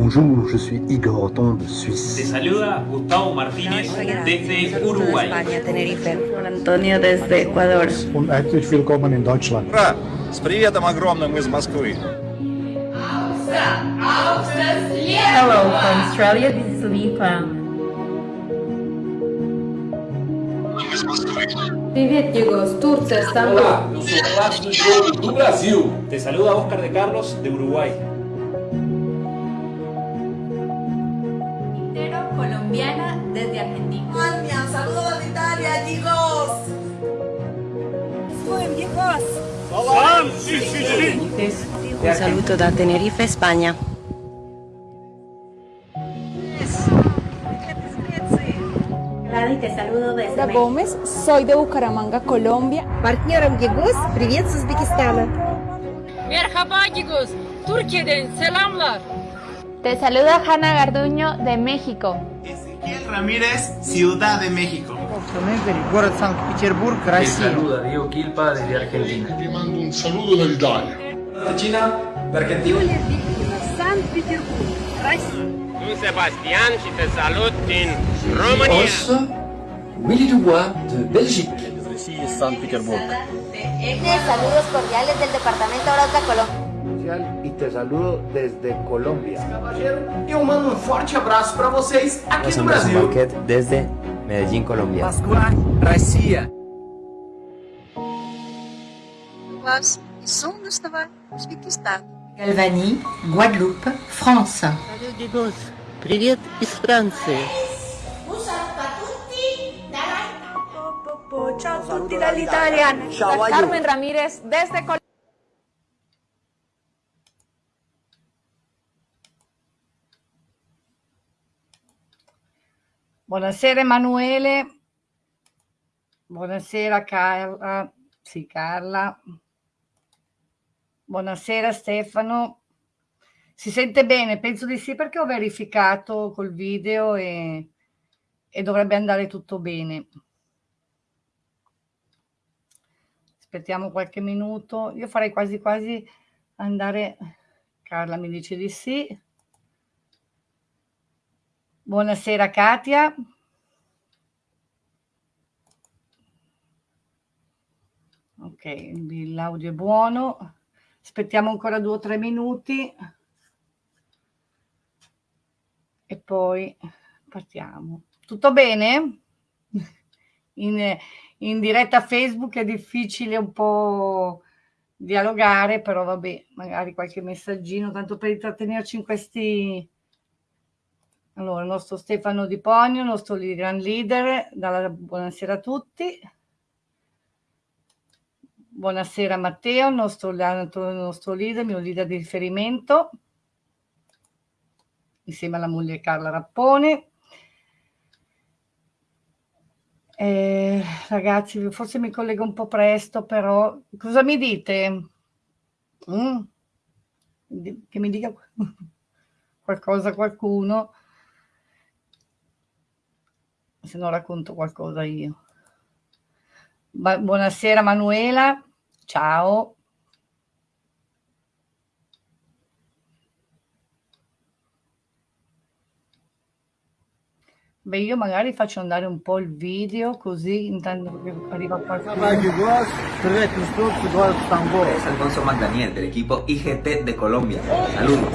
Bonjour, je suis Igor Oton de Suisse. Te saluda Gustavo Martínez desde Uruguay. Antonio desde Ecuador. Und herzlich willkommen in Deutschland. Ура! С приветом огромным из Москвы! Hello from Australia, this is Lipa. Привет, Diego, с Турции, Стамбул. Diogo do Brasil. Te saluda Oscar de Carlos de Uruguay. Un saluto da Tenerife, España. Gladys, te saludo desde Laura México. Gómez, soy de Bucaramanga, Colombia. Партнером Гегос, привет с Узбекистана. Merhaba Gigos, Türkiye'den selamlar. Te saluda Hanna Garduño de México. Ezequiel Ramírez, Ciudad de México. город Санкт-Петербург, Te saluda Diego Quilpa desde Argentina. Ti mando un saluto dall'Italia. De China, de Argentina. Sunt Sebastian și te salut din România. Willy Dubois de Belgique. Saludos cordiales del departamento Arauca, Colombia. E te saludo desde Colômbia. Eu mando um forte abraço para vocês aqui no Brasil. desde Medellín, Colombia. Москва, Россия. Galvani, Guadeloupe, France. Привет из Франции. Ciao a tutti dall'Italia. Carmen Ramírez desde Colombia. Buonasera Emanuele. Buonasera Carla. Sì, Carla. Buonasera Stefano. Si sente bene? Penso di sì perché ho verificato col video e, e dovrebbe andare tutto bene. Aspettiamo qualche minuto. Io farei quasi quasi andare... Carla mi dice di sì. Buonasera Katia. Ok, l'audio è buono. Aspettiamo ancora due o tre minuti e poi partiamo. Tutto bene? In, in diretta Facebook è difficile un po' dialogare, però vabbè, magari qualche messaggino, tanto per intrattenerci in questi allora, il nostro Stefano Di Ponio, il nostro gran leader, dalla buonasera a tutti. Buonasera Matteo, il nostro, il nostro leader, mio leader di riferimento, insieme alla moglie Carla Rappone. Eh, ragazzi, forse mi collego un po' presto, però cosa mi dite? Mm? Che mi dica qualcosa qualcuno se no racconto qualcosa io. Ba- buonasera Manuela, ciao. Beh, io magari faccio andare un po' il video così intanto che arriva qualcuno. Es Alfonso Magdaniel del equipo IGT de Colombia. Saludos.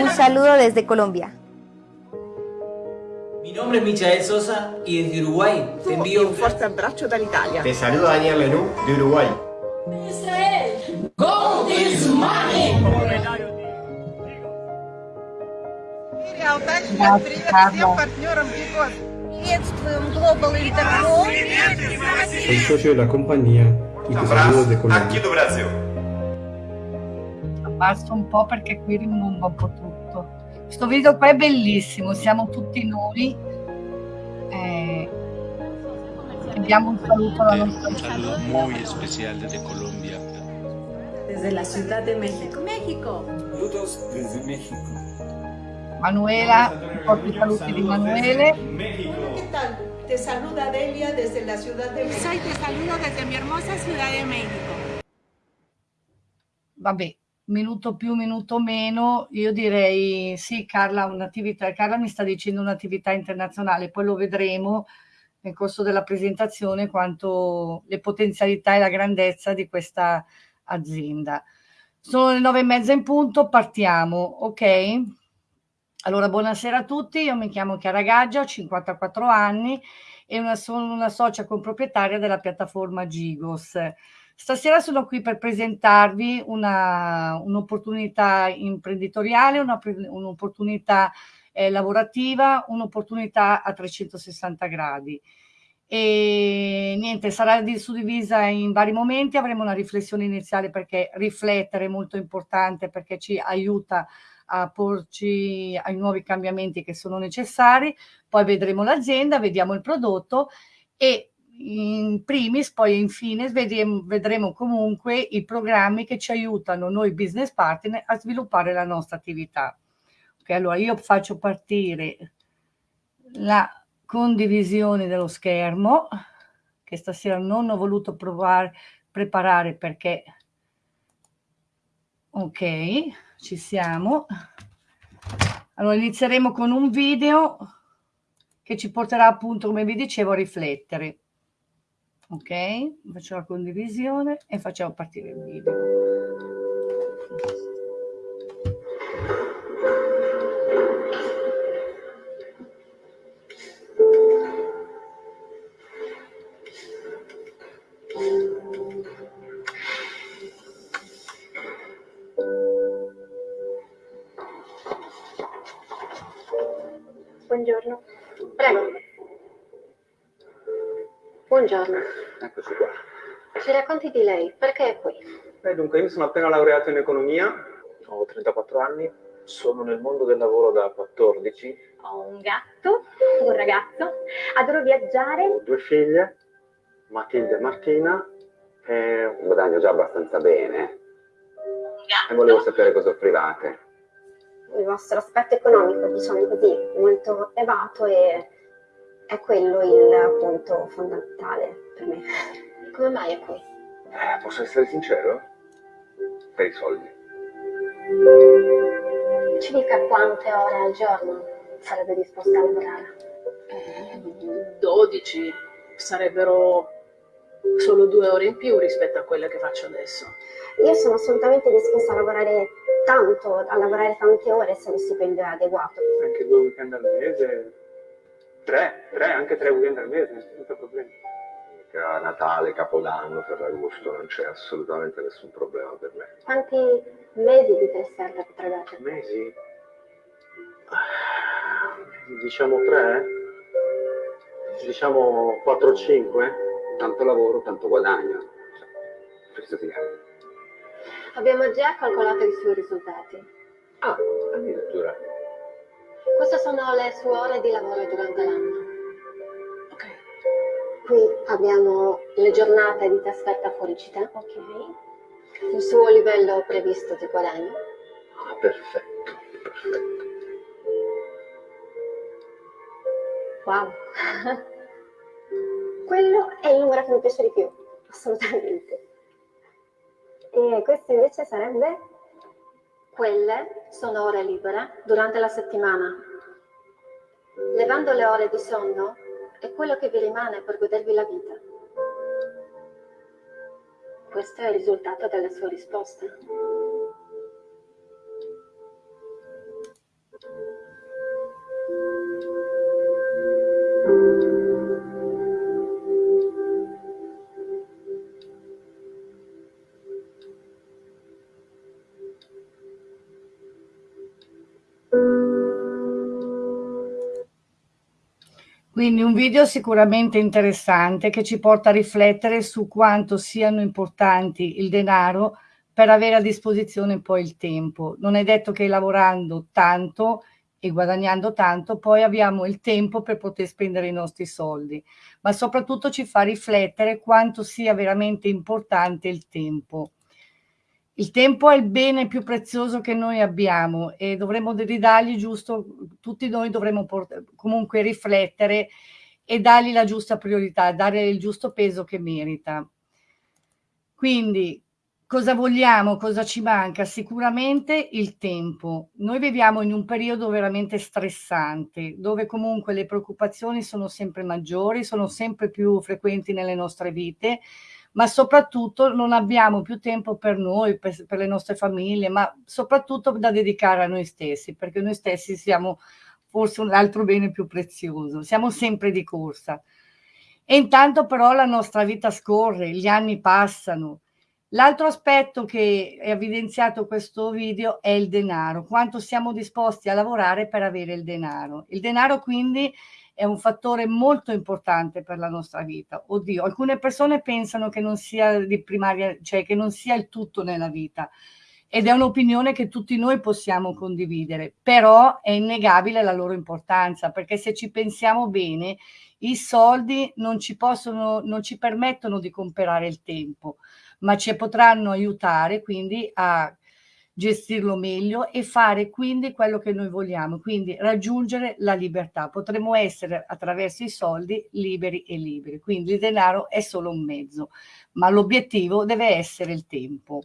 Un saludo desde Colombia Mi nombre es Michael Sosa y desde Uruguay te envío un Forte abbraccio dall'Italia. Te saluda Daniel Lenú de Uruguay. Grazie, Carla. Приветствуем Global Interpol. Soy socio de la compañía y te saludo desde Aqui Colombia. do Brasil. Abbasso un po' perché qui rimbomba un po' tutto. Questo video qua è bellissimo, siamo tutti noi. Eh, diamo un saluto alla nostra Un saludo muy especial desde Colombia. Desde la Ciudad de México. México. Saludos desde México. Manuela, porti i saluti di Emanuele. ¿Qué tal? Te saluda Delia desde la Ciudad de México. Soy te saludo desde mi hermosa Ciudad de México. Vabbè, minuto più, minuto meno, io direi sì, Carla, un'attività, Carla mi sta dicendo un'attività internazionale, poi lo vedremo nel corso della presentazione quanto le potenzialità e la grandezza di questa azienda. Sono le nove e mezza in punto, partiamo, ok? Allora, buonasera a tutti, io mi chiamo Chiara Gaggia, ho 54 anni e una, sono una socia comproprietaria della piattaforma Gigos. Stasera sono qui per presentarvi un'opportunità un imprenditoriale, un'opportunità eh, lavorativa, un'opportunità a 360 gradi. E niente, sarà suddivisa in vari momenti, avremo una riflessione iniziale perché riflettere è molto importante perché ci aiuta a porci ai nuovi cambiamenti che sono necessari, poi vedremo l'azienda, vediamo il prodotto e in primis, poi infine vedremo, vedremo comunque i programmi che ci aiutano noi business partner a sviluppare la nostra attività. Ok, allora io faccio partire la condivisione dello schermo che stasera non ho voluto provare, preparare perché ok, ci siamo. Allora inizieremo con un video che ci porterà appunto, come vi dicevo, a riflettere. Ok, faccio la condivisione e facciamo partire il video. Racconti di lei, perché è qui? Beh, dunque, io mi sono appena laureato in economia, ho 34 anni, sono nel mondo del lavoro da 14. Ho un gatto, un ragazzo, adoro viaggiare. Ho due figlie, Matilde e Martina, e guadagno già abbastanza bene. E volevo sapere cosa offrivate. Il vostro aspetto economico, diciamo così, molto elevato e è quello il punto fondamentale per me. Come mai è qui? Eh, posso essere sincero? Per i soldi. Ci dica quante ore al giorno sarebbe disposta a lavorare? 12 sarebbero solo due ore in più rispetto a quelle che faccio adesso. Io sono assolutamente disposta a lavorare tanto, a lavorare tante ore se lo stipendio è adeguato. Anche due weekend al mese, tre, tre, anche tre weekend al mese, senza problemi. A Natale, Capodanno, Ferragosto non c'è assolutamente nessun problema per me. Quanti mesi di potrebbe essere? Mesi? Diciamo tre? Diciamo 4-5? Tanto lavoro, tanto guadagno. Questo ti Abbiamo già calcolato i suoi risultati. Ah, addirittura. Queste sono le sue ore di lavoro durante l'anno. Qui abbiamo le giornate di trasferta fuori città. Ok. Il suo livello previsto di guadagno. Ah, perfetto, perfetto. Wow. Quello è il numero che mi piace di più, assolutamente. E questo invece sarebbe? Quelle sono ore libere durante la settimana. Levando le ore di sonno è quello che vi rimane per godervi la vita. Questo è il risultato delle sue risposte. Quindi un video sicuramente interessante che ci porta a riflettere su quanto siano importanti il denaro per avere a disposizione poi il tempo. Non è detto che lavorando tanto e guadagnando tanto poi abbiamo il tempo per poter spendere i nostri soldi, ma soprattutto ci fa riflettere quanto sia veramente importante il tempo. Il tempo è il bene più prezioso che noi abbiamo e dovremmo ridargli giusto, tutti noi dovremmo comunque riflettere e dargli la giusta priorità, dare il giusto peso che merita. Quindi Cosa vogliamo? Cosa ci manca? Sicuramente il tempo. Noi viviamo in un periodo veramente stressante, dove comunque le preoccupazioni sono sempre maggiori, sono sempre più frequenti nelle nostre vite, ma soprattutto non abbiamo più tempo per noi, per, per le nostre famiglie, ma soprattutto da dedicare a noi stessi, perché noi stessi siamo forse un altro bene più prezioso, siamo sempre di corsa. E intanto però la nostra vita scorre, gli anni passano, L'altro aspetto che è evidenziato questo video è il denaro, quanto siamo disposti a lavorare per avere il denaro. Il denaro quindi è un fattore molto importante per la nostra vita. Oddio, alcune persone pensano che non sia di primaria, cioè che non sia il tutto nella vita ed è un'opinione che tutti noi possiamo condividere, però è innegabile la loro importanza perché se ci pensiamo bene, i soldi non ci possono, non ci permettono di comprare il tempo ma ci potranno aiutare quindi a gestirlo meglio e fare quindi quello che noi vogliamo, quindi raggiungere la libertà. Potremmo essere attraverso i soldi liberi e liberi, quindi il denaro è solo un mezzo, ma l'obiettivo deve essere il tempo.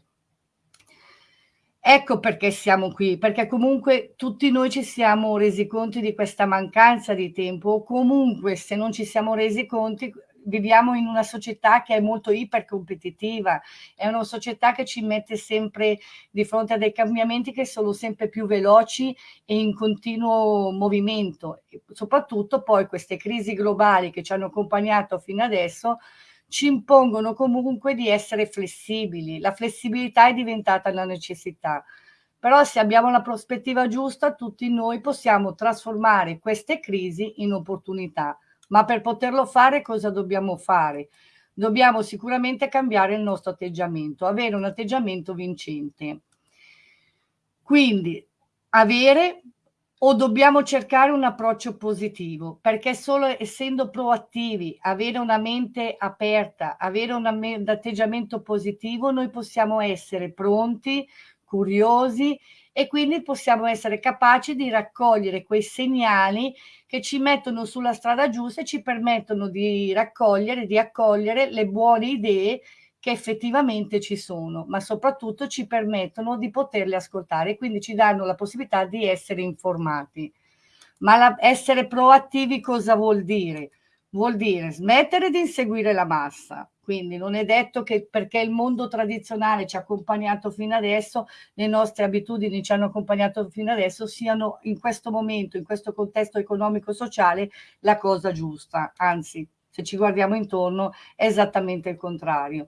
Ecco perché siamo qui, perché comunque tutti noi ci siamo resi conti di questa mancanza di tempo o comunque se non ci siamo resi conti viviamo in una società che è molto ipercompetitiva, è una società che ci mette sempre di fronte a dei cambiamenti che sono sempre più veloci e in continuo movimento. E soprattutto poi queste crisi globali che ci hanno accompagnato fino adesso ci impongono comunque di essere flessibili. La flessibilità è diventata una necessità. Però se abbiamo la prospettiva giusta, tutti noi possiamo trasformare queste crisi in opportunità ma per poterlo fare cosa dobbiamo fare? Dobbiamo sicuramente cambiare il nostro atteggiamento, avere un atteggiamento vincente. Quindi avere o dobbiamo cercare un approccio positivo, perché solo essendo proattivi, avere una mente aperta, avere un atteggiamento positivo, noi possiamo essere pronti, curiosi e quindi possiamo essere capaci di raccogliere quei segnali che ci mettono sulla strada giusta e ci permettono di raccogliere, di accogliere le buone idee che effettivamente ci sono, ma soprattutto ci permettono di poterle ascoltare, quindi ci danno la possibilità di essere informati. Ma la, essere proattivi cosa vuol dire? Vuol dire smettere di inseguire la massa, quindi non è detto che perché il mondo tradizionale ci ha accompagnato fino adesso, le nostre abitudini ci hanno accompagnato fino adesso, siano in questo momento, in questo contesto economico-sociale, la cosa giusta. Anzi, se ci guardiamo intorno, è esattamente il contrario.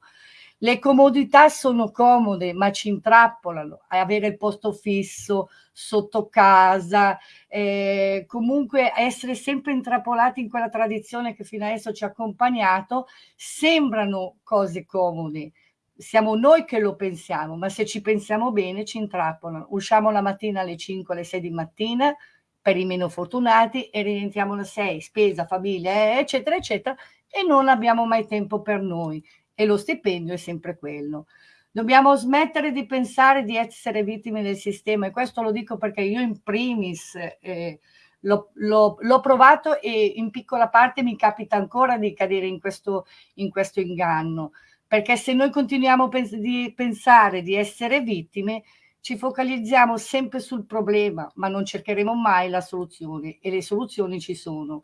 Le comodità sono comode, ma ci intrappolano. Avere il posto fisso sotto casa, eh, comunque essere sempre intrappolati in quella tradizione che fino adesso ci ha accompagnato, sembrano cose comode. Siamo noi che lo pensiamo, ma se ci pensiamo bene ci intrappolano. Usciamo la mattina alle 5, alle 6 di mattina, per i meno fortunati e rientriamo alle 6, spesa, famiglia, eccetera, eccetera, e non abbiamo mai tempo per noi e lo stipendio è sempre quello. Dobbiamo smettere di pensare di essere vittime del sistema e questo lo dico perché io in primis eh, l'ho provato e in piccola parte mi capita ancora di cadere in questo, in questo inganno, perché se noi continuiamo a pens di pensare di essere vittime, ci focalizziamo sempre sul problema, ma non cercheremo mai la soluzione e le soluzioni ci sono.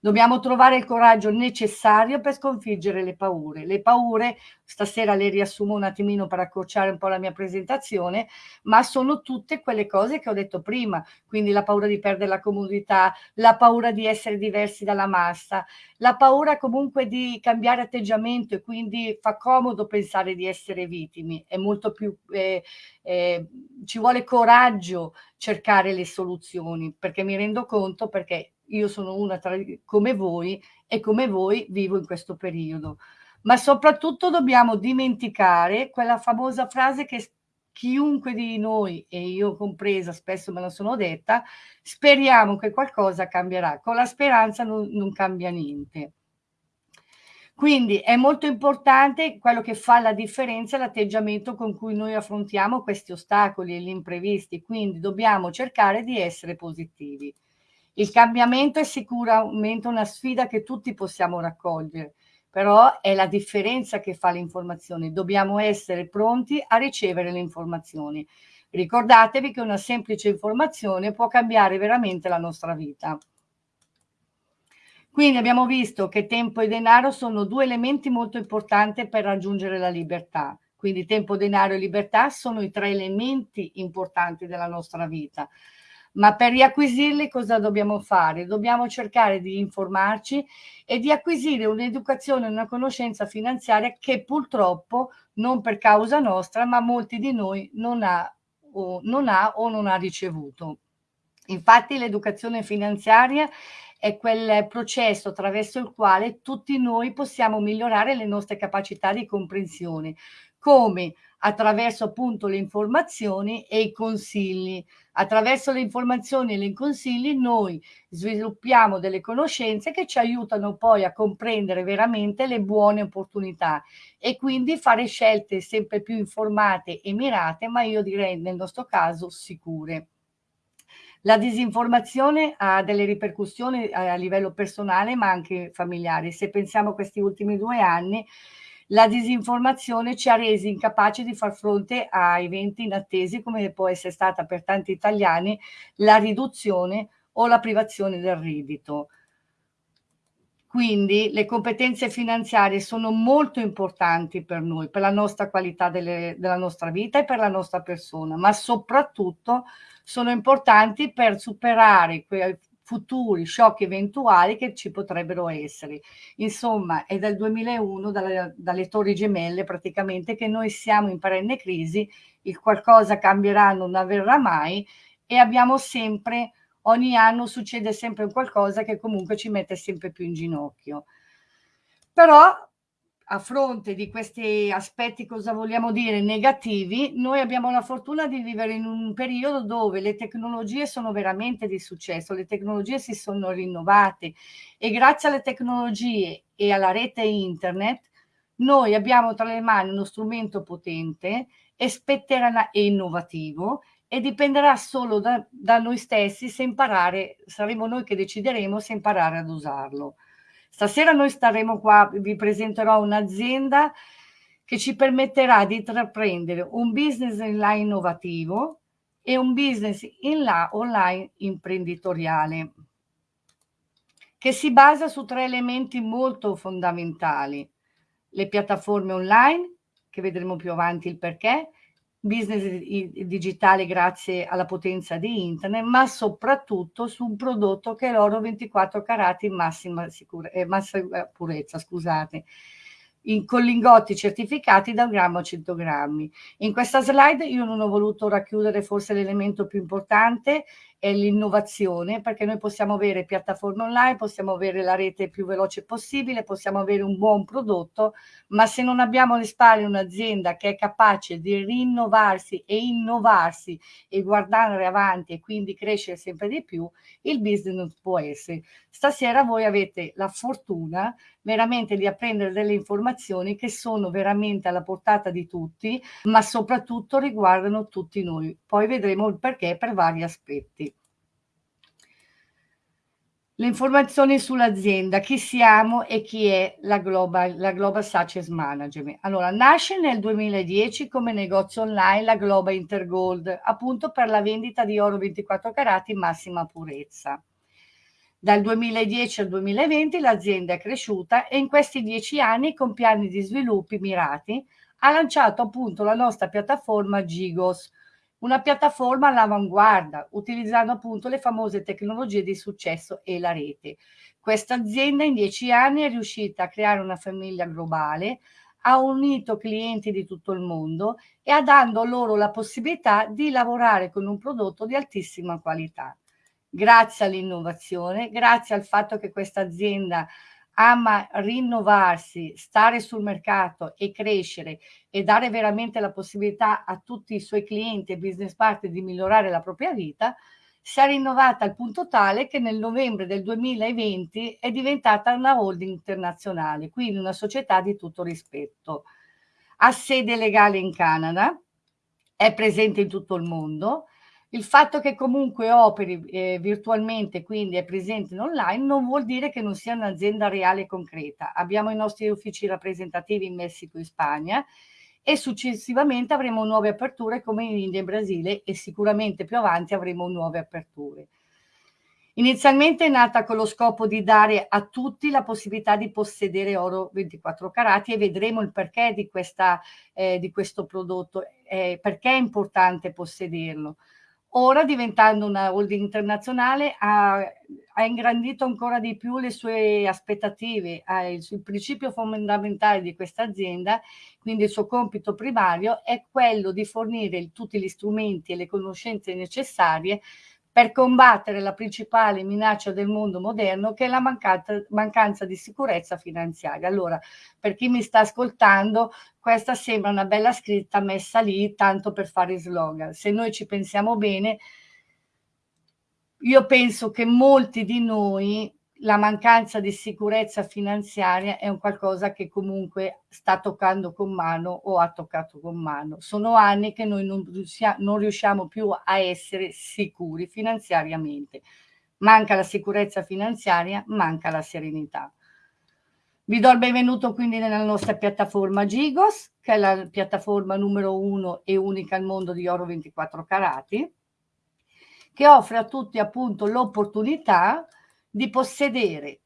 Dobbiamo trovare il coraggio necessario per sconfiggere le paure. Le paure, stasera le riassumo un attimino per accorciare un po' la mia presentazione, ma sono tutte quelle cose che ho detto prima, quindi la paura di perdere la comodità, la paura di essere diversi dalla massa, la paura comunque di cambiare atteggiamento e quindi fa comodo pensare di essere vittimi, è molto più, eh, eh, ci vuole coraggio cercare le soluzioni, perché mi rendo conto, perché io sono una tra, come voi e come voi vivo in questo periodo. Ma soprattutto dobbiamo dimenticare quella famosa frase che chiunque di noi, e io compresa, spesso me la sono detta, speriamo che qualcosa cambierà. Con la speranza non, non cambia niente. Quindi è molto importante quello che fa la differenza l'atteggiamento con cui noi affrontiamo questi ostacoli e gli imprevisti, quindi dobbiamo cercare di essere positivi. Il cambiamento è sicuramente una sfida che tutti possiamo raccogliere, però è la differenza che fa l'informazione. Dobbiamo essere pronti a ricevere le informazioni. Ricordatevi che una semplice informazione può cambiare veramente la nostra vita. Quindi abbiamo visto che tempo e denaro sono due elementi molto importanti per raggiungere la libertà. Quindi tempo, denaro e libertà sono i tre elementi importanti della nostra vita. Ma per riacquisirli cosa dobbiamo fare? Dobbiamo cercare di informarci e di acquisire un'educazione una conoscenza finanziaria che purtroppo, non per causa nostra, ma molti di noi non ha o non ha, o non ha ricevuto. Infatti l'educazione finanziaria è quel processo attraverso il quale tutti noi possiamo migliorare le nostre capacità di comprensione, come attraverso appunto le informazioni e i consigli. Attraverso le informazioni e i consigli noi sviluppiamo delle conoscenze che ci aiutano poi a comprendere veramente le buone opportunità e quindi fare scelte sempre più informate e mirate, ma io direi nel nostro caso sicure. La disinformazione ha delle ripercussioni a livello personale ma anche familiare. Se pensiamo a questi ultimi due anni, la disinformazione ci ha resi incapaci di far fronte a eventi inattesi come può essere stata per tanti italiani la riduzione o la privazione del reddito. Quindi le competenze finanziarie sono molto importanti per noi, per la nostra qualità delle, della nostra vita e per la nostra persona, ma soprattutto sono importanti per superare quei futuri shock eventuali che ci potrebbero essere. Insomma, è dal 2001, dalle, dalle torri gemelle praticamente, che noi siamo in perenne crisi, il qualcosa cambierà, non avverrà mai e abbiamo sempre, ogni anno succede sempre qualcosa che comunque ci mette sempre più in ginocchio. Però a fronte di questi aspetti, cosa vogliamo dire, negativi, noi abbiamo la fortuna di vivere in un periodo dove le tecnologie sono veramente di successo, le tecnologie si sono rinnovate e grazie alle tecnologie e alla rete internet noi abbiamo tra le mani uno strumento potente spetterà e innovativo e dipenderà solo da, da noi stessi se imparare, saremo noi che decideremo se imparare ad usarlo. Stasera noi staremo qua, vi presenterò un'azienda che ci permetterà di intraprendere un business online innovativo e un business in là, online imprenditoriale che si basa su tre elementi molto fondamentali. Le piattaforme online, che vedremo più avanti il perché, business digitale grazie alla potenza di internet, ma soprattutto su un prodotto che è l'oro 24 carati in massima, sicura, eh, massima purezza, scusate, in, con lingotti certificati da un grammo a 100 grammi. In questa slide io non ho voluto racchiudere forse l'elemento più importante è l'innovazione, perché noi possiamo avere piattaforme online, possiamo avere la rete più veloce possibile, possiamo avere un buon prodotto, ma se non abbiamo alle spalle un'azienda che è capace di rinnovarsi e innovarsi e guardare avanti e quindi crescere sempre di più, il business non può essere. Stasera voi avete la fortuna veramente di apprendere delle informazioni che sono veramente alla portata di tutti, ma soprattutto riguardano tutti noi. Poi vedremo il perché per vari aspetti. Le informazioni sull'azienda, chi siamo e chi è la Global, la Global Success Management. Allora, nasce nel 2010 come negozio online la Global Intergold, appunto per la vendita di oro 24 carati in massima purezza. Dal 2010 al 2020 l'azienda è cresciuta e in questi dieci anni, con piani di sviluppi mirati, ha lanciato appunto la nostra piattaforma Gigos, una piattaforma all'avanguardia, utilizzando appunto le famose tecnologie di successo e la rete. Questa azienda in dieci anni è riuscita a creare una famiglia globale, ha unito clienti di tutto il mondo e ha dando loro la possibilità di lavorare con un prodotto di altissima qualità. Grazie all'innovazione, grazie al fatto che questa azienda ama rinnovarsi, stare sul mercato e crescere e dare veramente la possibilità a tutti i suoi clienti e business partner di migliorare la propria vita, si è rinnovata al punto tale che nel novembre del 2020 è diventata una holding internazionale, quindi una società di tutto rispetto. Ha sede legale in Canada, è presente in tutto il mondo, Il fatto che comunque operi eh, virtualmente, quindi è presente in online, non vuol dire che non sia un'azienda reale e concreta. Abbiamo i nostri uffici rappresentativi in Messico e Spagna e successivamente avremo nuove aperture come in India e Brasile e sicuramente più avanti avremo nuove aperture. Inizialmente è nata con lo scopo di dare a tutti la possibilità di possedere oro 24 carati e vedremo il perché di, questa, eh, di questo prodotto, eh, perché è importante possederlo. Ora, diventando una holding internazionale, ha, ha ingrandito ancora di più le sue aspettative. il, il principio fondamentale di questa azienda, quindi il suo compito primario, è quello di fornire tutti gli strumenti e le conoscenze necessarie per combattere la principale minaccia del mondo moderno che è la mancata, mancanza di sicurezza finanziaria. Allora, per chi mi sta ascoltando, questa sembra una bella scritta messa lì tanto per fare slogan. Se noi ci pensiamo bene, io penso che molti di noi la mancanza di sicurezza finanziaria è un qualcosa che comunque sta toccando con mano o ha toccato con mano. Sono anni che noi non, non riusciamo più a essere sicuri finanziariamente. Manca la sicurezza finanziaria, manca la serenità. Vi do il benvenuto quindi nella nostra piattaforma Gigos, che è la piattaforma numero uno e unica al mondo di oro 24 carati, che offre a tutti appunto l'opportunità di possedere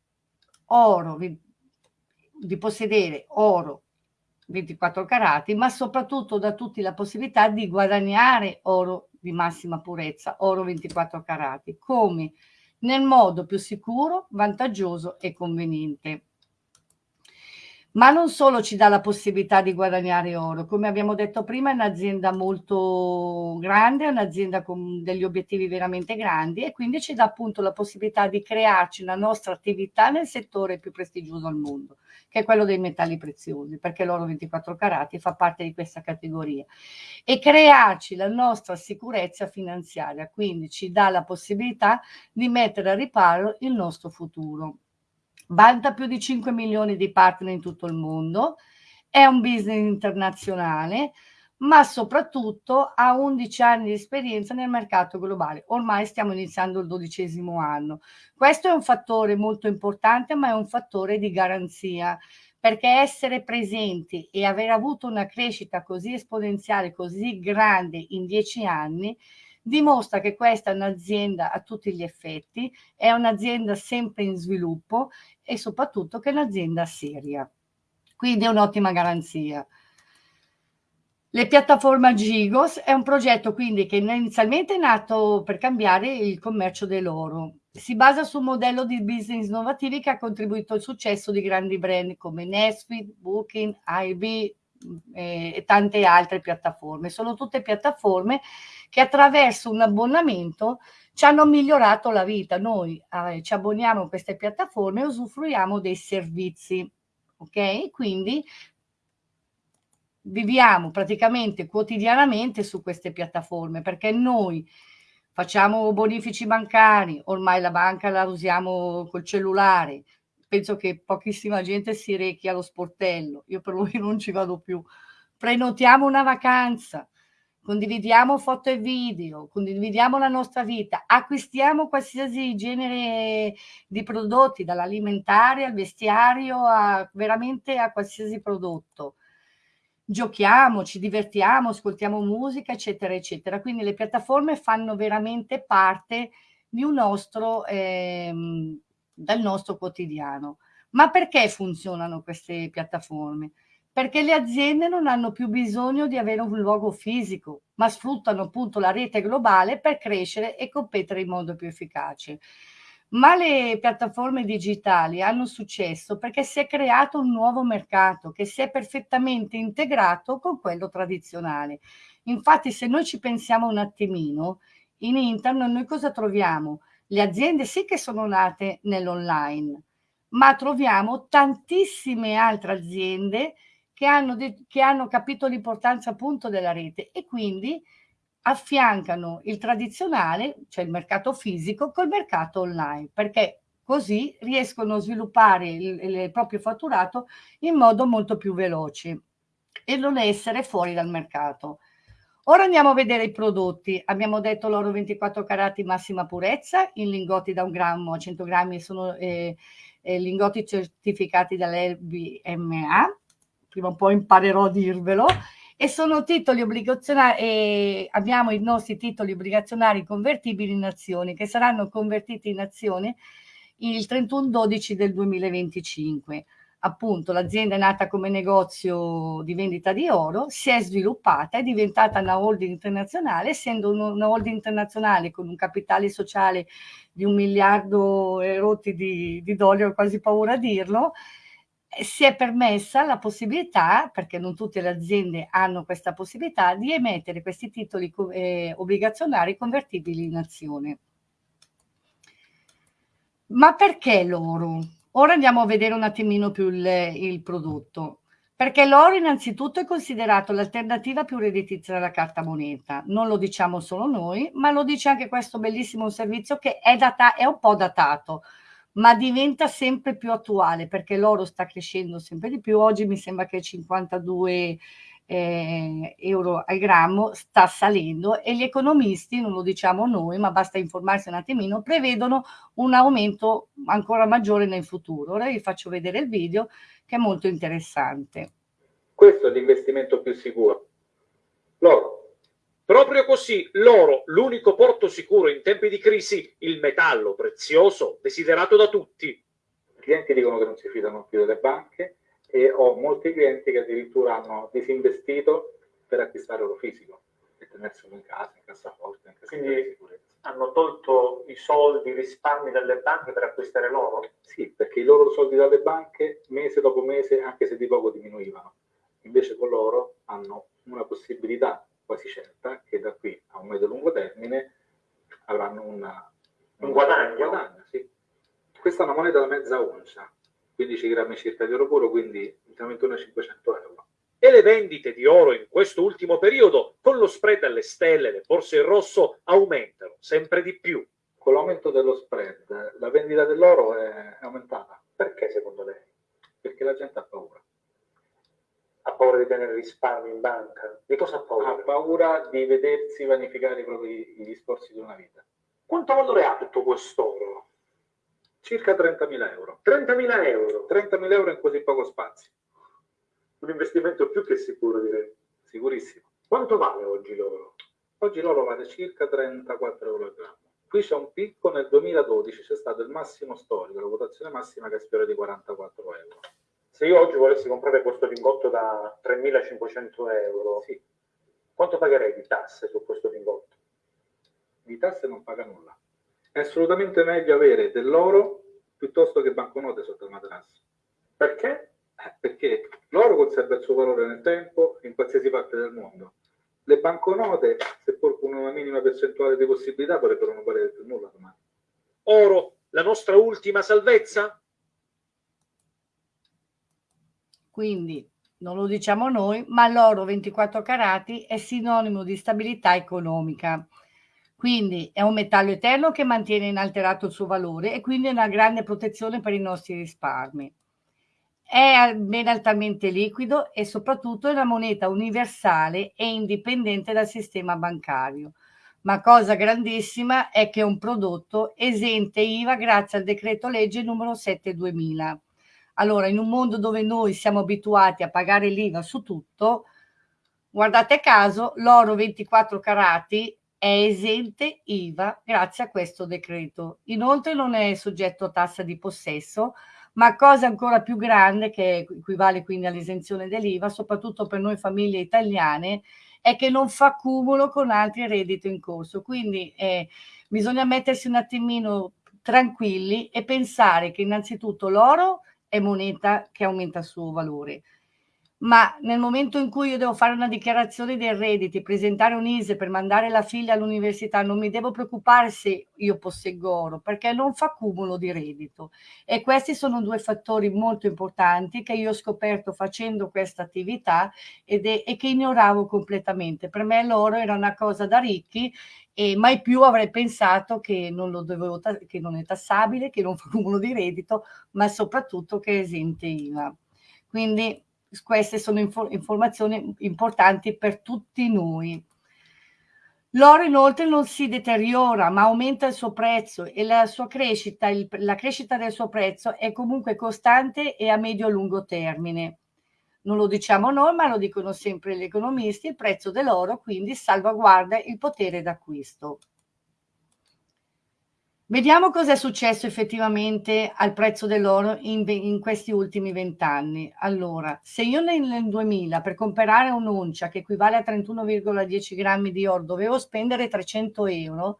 oro, di possedere oro 24 carati, ma soprattutto da tutti la possibilità di guadagnare oro di massima purezza, oro 24 carati, come nel modo più sicuro, vantaggioso e conveniente ma non solo ci dà la possibilità di guadagnare oro, come abbiamo detto prima è un'azienda molto grande, è un'azienda con degli obiettivi veramente grandi e quindi ci dà appunto la possibilità di crearci una nostra attività nel settore più prestigioso al mondo, che è quello dei metalli preziosi, perché l'oro 24 carati fa parte di questa categoria, e crearci la nostra sicurezza finanziaria, quindi ci dà la possibilità di mettere a riparo il nostro futuro vanta più di 5 milioni di partner in tutto il mondo, è un business internazionale, ma soprattutto ha 11 anni di esperienza nel mercato globale. Ormai stiamo iniziando il dodicesimo anno. Questo è un fattore molto importante, ma è un fattore di garanzia, perché essere presenti e aver avuto una crescita così esponenziale, così grande in 10 anni, dimostra che questa è un'azienda a tutti gli effetti, è un'azienda sempre in sviluppo e soprattutto che è un'azienda seria. Quindi è un'ottima garanzia. Le piattaforme Gigos è un progetto quindi che inizialmente è nato per cambiare il commercio dell'oro. Si basa su un modello di business innovativi che ha contribuito al successo di grandi brand come Nesfit, Booking, IB eh, e tante altre piattaforme. Sono tutte piattaforme che attraverso un abbonamento ci hanno migliorato la vita. Noi eh, ci abboniamo a queste piattaforme e usufruiamo dei servizi, ok? Quindi viviamo praticamente quotidianamente su queste piattaforme perché noi facciamo bonifici bancari, ormai la banca la usiamo col cellulare, penso che pochissima gente si rechi allo sportello, io per lui non ci vado più, prenotiamo una vacanza, condividiamo foto e video, condividiamo la nostra vita, acquistiamo qualsiasi genere di prodotti, dall'alimentare al vestiario, a, veramente a qualsiasi prodotto. Giochiamo, ci divertiamo, ascoltiamo musica, eccetera, eccetera. Quindi le piattaforme fanno veramente parte di un nostro, ehm, del nostro quotidiano. Ma perché funzionano queste piattaforme? perché le aziende non hanno più bisogno di avere un luogo fisico, ma sfruttano appunto la rete globale per crescere e competere in modo più efficace. Ma le piattaforme digitali hanno successo perché si è creato un nuovo mercato che si è perfettamente integrato con quello tradizionale. Infatti, se noi ci pensiamo un attimino, in internet noi cosa troviamo? Le aziende sì che sono nate nell'online, ma troviamo tantissime altre aziende che hanno, che hanno capito l'importanza appunto della rete e quindi affiancano il tradizionale, cioè il mercato fisico, col mercato online, perché così riescono a sviluppare il, il proprio fatturato in modo molto più veloce e non essere fuori dal mercato. Ora andiamo a vedere i prodotti. Abbiamo detto l'oro 24 carati massima purezza, in lingotti da un grammo a 100 grammi sono eh, eh, lingotti certificati dall'LBMA. Prima o poi imparerò a dirvelo. E sono titoli obbligazionari, eh, abbiamo i nostri titoli obbligazionari convertibili in azioni che saranno convertiti in azioni il 31-12 del 2025 appunto l'azienda è nata come negozio di vendita di oro, si è sviluppata, è diventata una holding internazionale, essendo una holding internazionale con un capitale sociale di un miliardo e rotti di, di dollari, ho quasi paura a dirlo, si è permessa la possibilità, perché non tutte le aziende hanno questa possibilità, di emettere questi titoli eh, obbligazionari convertibili in azione. Ma perché l'oro? Ora andiamo a vedere un attimino più il, il prodotto. Perché l'oro innanzitutto è considerato l'alternativa più redditizia della carta moneta. Non lo diciamo solo noi, ma lo dice anche questo bellissimo servizio che è, data, è un po' datato, ma diventa sempre più attuale perché l'oro sta crescendo sempre di più. Oggi mi sembra che 52 eh, euro al grammo sta salendo e gli economisti, non lo diciamo noi, ma basta informarsi un attimino, prevedono un aumento ancora maggiore nel futuro. Ora vi faccio vedere il video che è molto interessante. Questo è l'investimento più sicuro. L'oro. Proprio così, l'oro, l'unico porto sicuro in tempi di crisi, il metallo prezioso desiderato da tutti. I clienti dicono che non si fidano più delle banche, e ho molti clienti che addirittura hanno disinvestito per acquistare oro fisico e tenerselo in casa, in cassaforte, in Quindi di sicurezza. hanno tolto i soldi, i risparmi dalle banche per acquistare l'oro? Sì, perché i loro soldi dalle banche mese dopo mese, anche se di poco diminuivano. Invece con l'oro hanno una possibilità quasi certa che da qui a un medio-lungo termine avranno una, un guadagno. Un guadagno sì. Questa è una moneta da mezza oncia, 15 grammi circa di oro puro, quindi 21 e 500 euro. E le vendite di oro in questo ultimo periodo, con lo spread alle stelle, le borse in rosso, aumentano sempre di più. Con l'aumento dello spread, la vendita dell'oro è aumentata. Perché secondo lei? Perché la gente ha paura. Ha paura di tenere risparmi in banca? Di cosa ha paura? Ha paura di vedersi vanificare i propri gli sforzi di una vita. Quanto valore ha tutto quest'oro? Circa 30.000 euro. 30.000 euro? 30.000 euro in così poco spazio. Un investimento più che sicuro, direi. Sicurissimo. Quanto vale oggi l'oro? Oggi l'oro vale circa 34 euro al grammo. Qui c'è un picco nel 2012, c'è stato il massimo storico, la votazione massima che sfiora di 44 euro. Se io oggi volessi comprare questo lingotto da 3.500 euro, sì. quanto pagherei di tasse su questo lingotto? Di tasse non paga nulla è assolutamente meglio avere dell'oro piuttosto che banconote sotto il materasso. Perché? Eh, perché l'oro conserva il suo valore nel tempo in qualsiasi parte del mondo. Le banconote, seppur con una minima percentuale di possibilità, potrebbero non valere più nulla domani. Oro, la nostra ultima salvezza? Quindi, non lo diciamo noi, ma l'oro 24 carati è sinonimo di stabilità economica. Quindi è un metallo eterno che mantiene inalterato il suo valore e quindi è una grande protezione per i nostri risparmi. È ben altamente liquido e soprattutto è una moneta universale e indipendente dal sistema bancario. Ma cosa grandissima è che è un prodotto esente IVA grazie al decreto legge numero 7 2000. Allora, in un mondo dove noi siamo abituati a pagare l'IVA su tutto, guardate caso, l'oro 24 carati è esente IVA grazie a questo decreto. Inoltre non è soggetto a tassa di possesso, ma cosa ancora più grande, che equivale quindi all'esenzione dell'IVA, soprattutto per noi famiglie italiane, è che non fa cumulo con altri redditi in corso. Quindi eh, bisogna mettersi un attimino tranquilli e pensare che innanzitutto l'oro è moneta che aumenta il suo valore ma nel momento in cui io devo fare una dichiarazione dei redditi, presentare un ISE per mandare la figlia all'università, non mi devo preoccupare se io posseggo oro, perché non fa cumulo di reddito. E questi sono due fattori molto importanti che io ho scoperto facendo questa attività e che ignoravo completamente. Per me l'oro era una cosa da ricchi e mai più avrei pensato che non, dovevo, che non è tassabile, che non fa cumulo di reddito, ma soprattutto che è esente IVA. Quindi queste sono inf informazioni importanti per tutti noi. L'oro inoltre non si deteriora, ma aumenta il suo prezzo e la sua crescita, il, la crescita del suo prezzo è comunque costante e a medio-lungo termine. Non lo diciamo noi, ma lo dicono sempre gli economisti, il prezzo dell'oro quindi salvaguarda il potere d'acquisto. Vediamo cosa è successo effettivamente al prezzo dell'oro in, in, questi ultimi vent'anni. Allora, se io nel, nel 2000 per comprare un'oncia che equivale a 31,10 grammi di oro dovevo spendere 300 euro,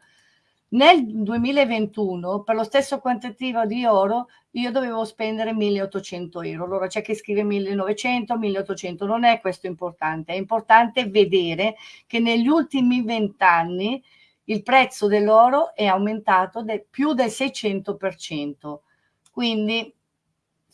nel 2021 per lo stesso quantitativo di oro io dovevo spendere 1800 euro. Allora c'è chi scrive 1900, 1800, non è questo importante, è importante vedere che negli ultimi vent'anni il prezzo dell'oro è aumentato de più del 600%. Quindi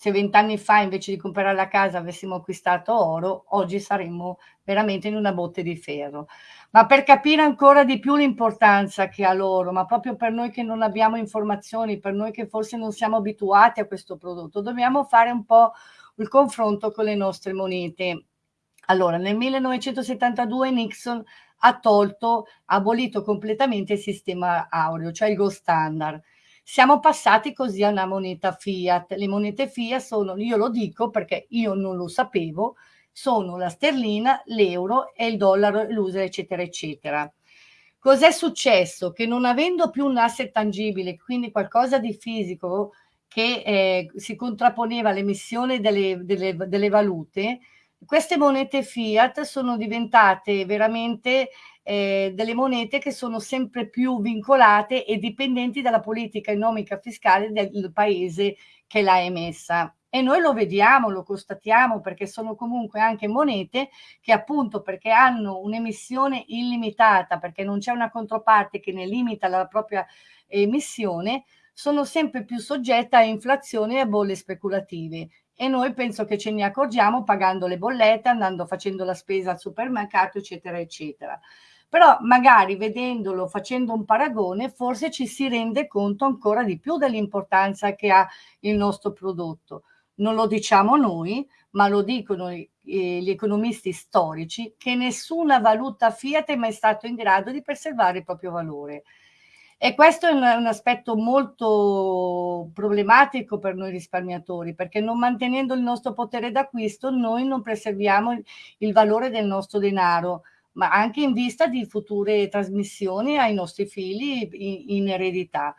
se vent'anni fa invece di comprare la casa avessimo acquistato oro, oggi saremmo veramente in una botte di ferro. Ma per capire ancora di più l'importanza che ha l'oro, ma proprio per noi che non abbiamo informazioni, per noi che forse non siamo abituati a questo prodotto, dobbiamo fare un po' il confronto con le nostre monete. Allora, nel 1972 Nixon ha tolto, ha abolito completamente il sistema aureo, cioè il gold standard. Siamo passati così a una moneta fiat. Le monete fiat sono, io lo dico perché io non lo sapevo, sono la sterlina, l'euro e il dollaro, l'usa, eccetera, eccetera. Cos'è successo? Che non avendo più un asset tangibile, quindi qualcosa di fisico che eh, si contrapponeva all'emissione delle, delle, delle valute, queste monete fiat sono diventate veramente eh, delle monete che sono sempre più vincolate e dipendenti dalla politica economica fiscale del paese che l'ha emessa. E noi lo vediamo, lo constatiamo perché sono comunque anche monete che appunto perché hanno un'emissione illimitata, perché non c'è una controparte che ne limita la propria emissione, sono sempre più soggette a inflazione e a bolle speculative e noi penso che ce ne accorgiamo pagando le bollette, andando facendo la spesa al supermercato, eccetera, eccetera. Però magari vedendolo, facendo un paragone, forse ci si rende conto ancora di più dell'importanza che ha il nostro prodotto. Non lo diciamo noi, ma lo dicono eh, gli economisti storici, che nessuna valuta fiat è mai stato in grado di preservare il proprio valore. E questo è un, aspetto molto problematico per noi risparmiatori, perché non mantenendo il nostro potere d'acquisto noi non preserviamo il, il valore del nostro denaro, ma anche in vista di future trasmissioni ai nostri figli in, in eredità.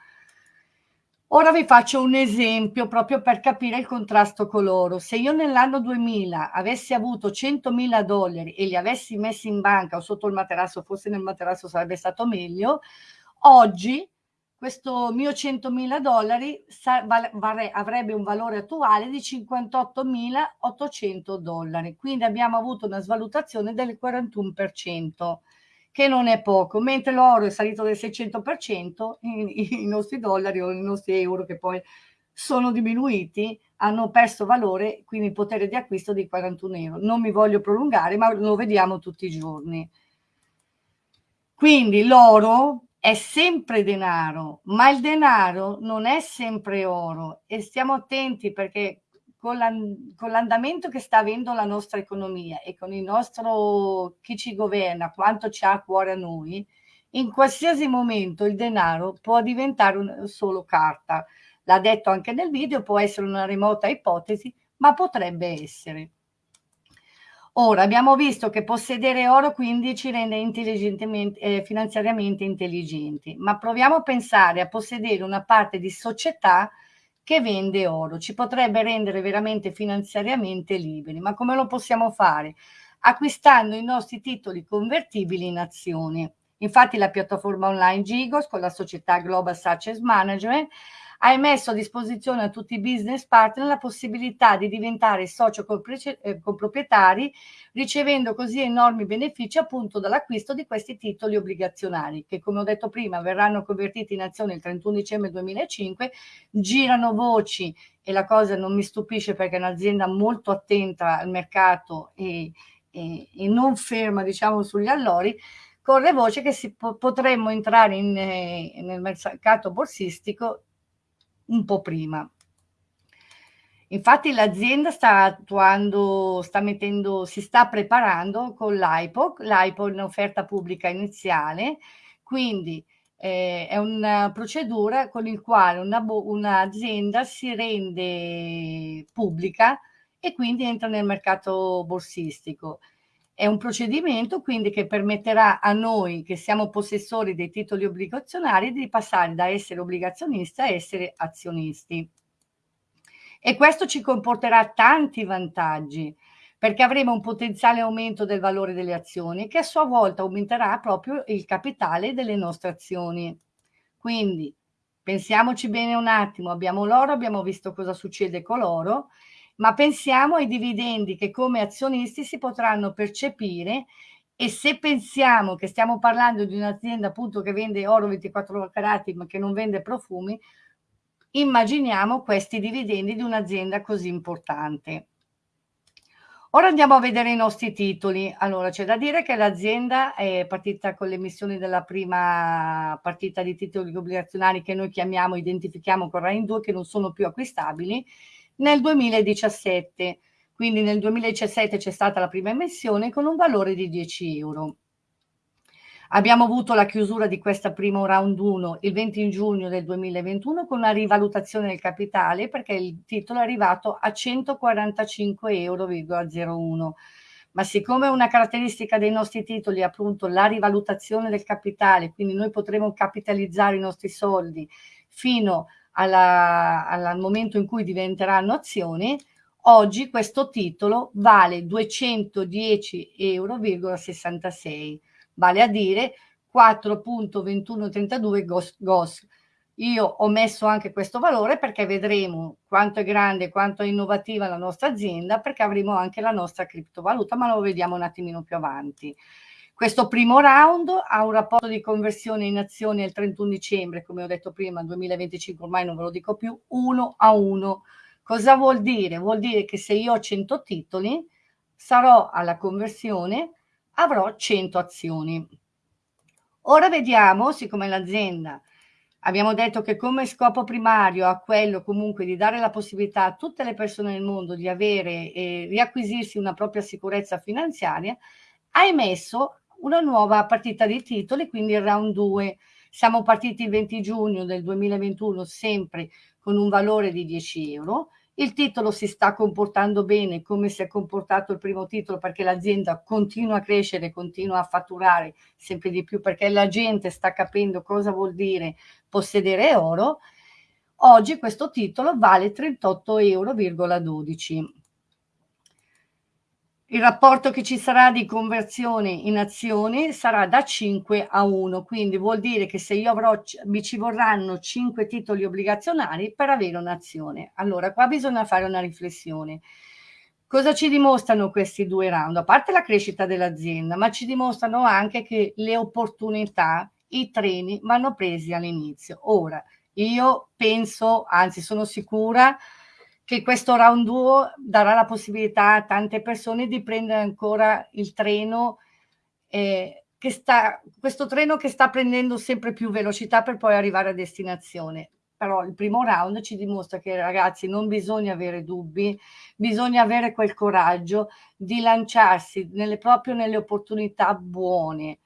Ora vi faccio un esempio proprio per capire il contrasto con l'oro. Se io nell'anno 2000 avessi avuto 100.000 dollari e li avessi messi in banca o sotto il materasso, forse nel materasso sarebbe stato meglio, Oggi questo mio 100.000 dollari avrebbe un valore attuale di 58.800 dollari, quindi abbiamo avuto una svalutazione del 41%, che non è poco, mentre l'oro è salito del 600%, i, i nostri dollari o i nostri euro che poi sono diminuiti, hanno perso valore, quindi potere di acquisto di 41 euro. Non mi voglio prolungare, ma lo vediamo tutti i giorni. Quindi l'oro è sempre denaro, ma il denaro non è sempre oro e stiamo attenti perché con l'andamento che sta avendo la nostra economia e con il nostro chi ci governa, quanto ci ha a cuore a noi, in qualsiasi momento il denaro può diventare un, solo carta. L'ha detto anche nel video, può essere una remota ipotesi, ma potrebbe essere. Ora, abbiamo visto che possedere oro quindi ci rende eh, finanziariamente intelligenti, ma proviamo a pensare a possedere una parte di società che vende oro. Ci potrebbe rendere veramente finanziariamente liberi, ma come lo possiamo fare? Acquistando i nostri titoli convertibili in azioni. Infatti la piattaforma online Gigos con la società Global Success Management hai messo a disposizione a tutti i business partner la possibilità di diventare socio eh, proprietari, ricevendo così enormi benefici appunto dall'acquisto di questi titoli obbligazionari che come ho detto prima verranno convertiti in azione il 31 dicembre 2005, girano voci e la cosa non mi stupisce perché è un'azienda molto attenta al mercato e, e, e non ferma diciamo sugli allori, corre voce che si, potremmo entrare in, eh, nel mercato borsistico un po' prima. Infatti l'azienda sta attuando, sta mettendo, si sta preparando con l'IPOC, l'IPO è un'offerta pubblica iniziale, quindi eh, è una procedura con il quale un'azienda si rende pubblica e quindi entra nel mercato borsistico. È un procedimento quindi che permetterà a noi che siamo possessori dei titoli obbligazionari di passare da essere obbligazionista a essere azionisti. E questo ci comporterà tanti vantaggi, perché avremo un potenziale aumento del valore delle azioni che a sua volta aumenterà proprio il capitale delle nostre azioni. Quindi pensiamoci bene un attimo, abbiamo l'oro, abbiamo visto cosa succede con l'oro, ma pensiamo ai dividendi che come azionisti si potranno percepire e se pensiamo che stiamo parlando di un'azienda appunto che vende oro 24 carati ma che non vende profumi, immaginiamo questi dividendi di un'azienda così importante. Ora andiamo a vedere i nostri titoli. Allora, c'è da dire che l'azienda è partita con l'emissione della prima partita di titoli obbligazionari che noi chiamiamo, identifichiamo con RAIN 2, che non sono più acquistabili, nel 2017. Quindi nel 2017 c'è stata la prima emissione con un valore di 10 euro. Abbiamo avuto la chiusura di questo primo round 1 il 20 giugno del 2021 con una rivalutazione del capitale perché il titolo è arrivato a 145,01 euro. Ma siccome una caratteristica dei nostri titoli è appunto la rivalutazione del capitale, quindi noi potremo capitalizzare i nostri soldi fino alla, al momento in cui diventeranno azioni, oggi questo titolo vale 210,66 euro vale a dire 4.2132 GOS, GOS. Io ho messo anche questo valore perché vedremo quanto è grande, quanto è innovativa la nostra azienda, perché avremo anche la nostra criptovaluta, ma lo vediamo un attimino più avanti. Questo primo round ha un rapporto di conversione in azioni il 31 dicembre, come ho detto prima, 2025 ormai non ve lo dico più, 1 a 1. Cosa vuol dire? Vuol dire che se io ho 100 titoli, sarò alla conversione avrò 100 azioni. Ora vediamo, siccome l'azienda abbiamo detto che come scopo primario ha quello comunque di dare la possibilità a tutte le persone nel mondo di avere e riacquisirsi una propria sicurezza finanziaria, ha emesso una nuova partita di titoli, quindi il round 2. Siamo partiti il 20 giugno del 2021 sempre con un valore di 10 euro il titolo si sta comportando bene come si è comportato il primo titolo perché l'azienda continua a crescere, continua a fatturare sempre di più perché la gente sta capendo cosa vuol dire possedere oro. Oggi questo titolo vale 38,12 euro. Il rapporto che ci sarà di conversione in azioni sarà da 5 a 1, quindi vuol dire che se io avrò, mi ci vorranno 5 titoli obbligazionari per avere un'azione. Allora, qua bisogna fare una riflessione. Cosa ci dimostrano questi due round? A parte la crescita dell'azienda, ma ci dimostrano anche che le opportunità, i treni vanno presi all'inizio. Ora, io penso, anzi sono sicura, che questo round 2 darà la possibilità a tante persone di prendere ancora il treno, eh, che sta, questo treno che sta prendendo sempre più velocità per poi arrivare a destinazione. Però il primo round ci dimostra che ragazzi non bisogna avere dubbi, bisogna avere quel coraggio di lanciarsi nelle, proprio nelle opportunità buone,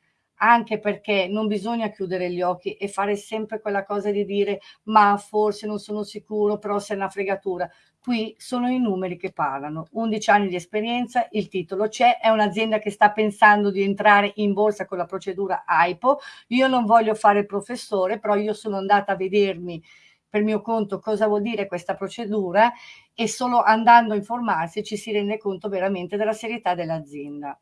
anche perché non bisogna chiudere gli occhi e fare sempre quella cosa di dire ma forse non sono sicuro, però se è una fregatura. Qui sono i numeri che parlano, 11 anni di esperienza, il titolo c'è, è un'azienda che sta pensando di entrare in borsa con la procedura AIPO. Io non voglio fare il professore, però io sono andata a vedermi per mio conto cosa vuol dire questa procedura e solo andando a informarsi ci si rende conto veramente della serietà dell'azienda.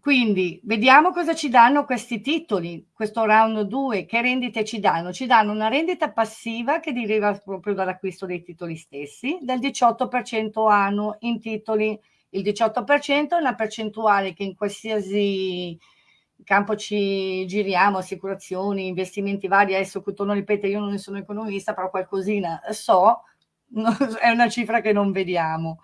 Quindi vediamo cosa ci danno questi titoli, questo round 2, che rendite ci danno? Ci danno una rendita passiva che deriva proprio dall'acquisto dei titoli stessi, del 18% annuo in titoli. Il 18% è una percentuale che in qualsiasi campo ci giriamo, assicurazioni, investimenti vari, adesso non ripeto, io non ne sono economista, però qualcosina so, è una cifra che non vediamo.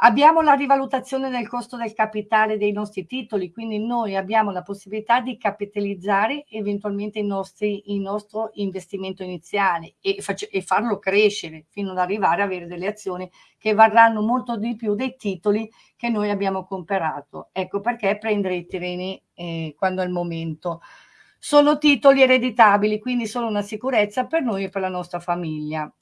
Abbiamo la rivalutazione del costo del capitale dei nostri titoli, quindi noi abbiamo la possibilità di capitalizzare eventualmente i nostri, il nostro investimento iniziale e, e farlo crescere fino ad arrivare a avere delle azioni che varranno molto di più dei titoli che noi abbiamo comprato. Ecco perché prendere i treni eh, quando è il momento. Sono titoli ereditabili, quindi sono una sicurezza per noi e per la nostra famiglia.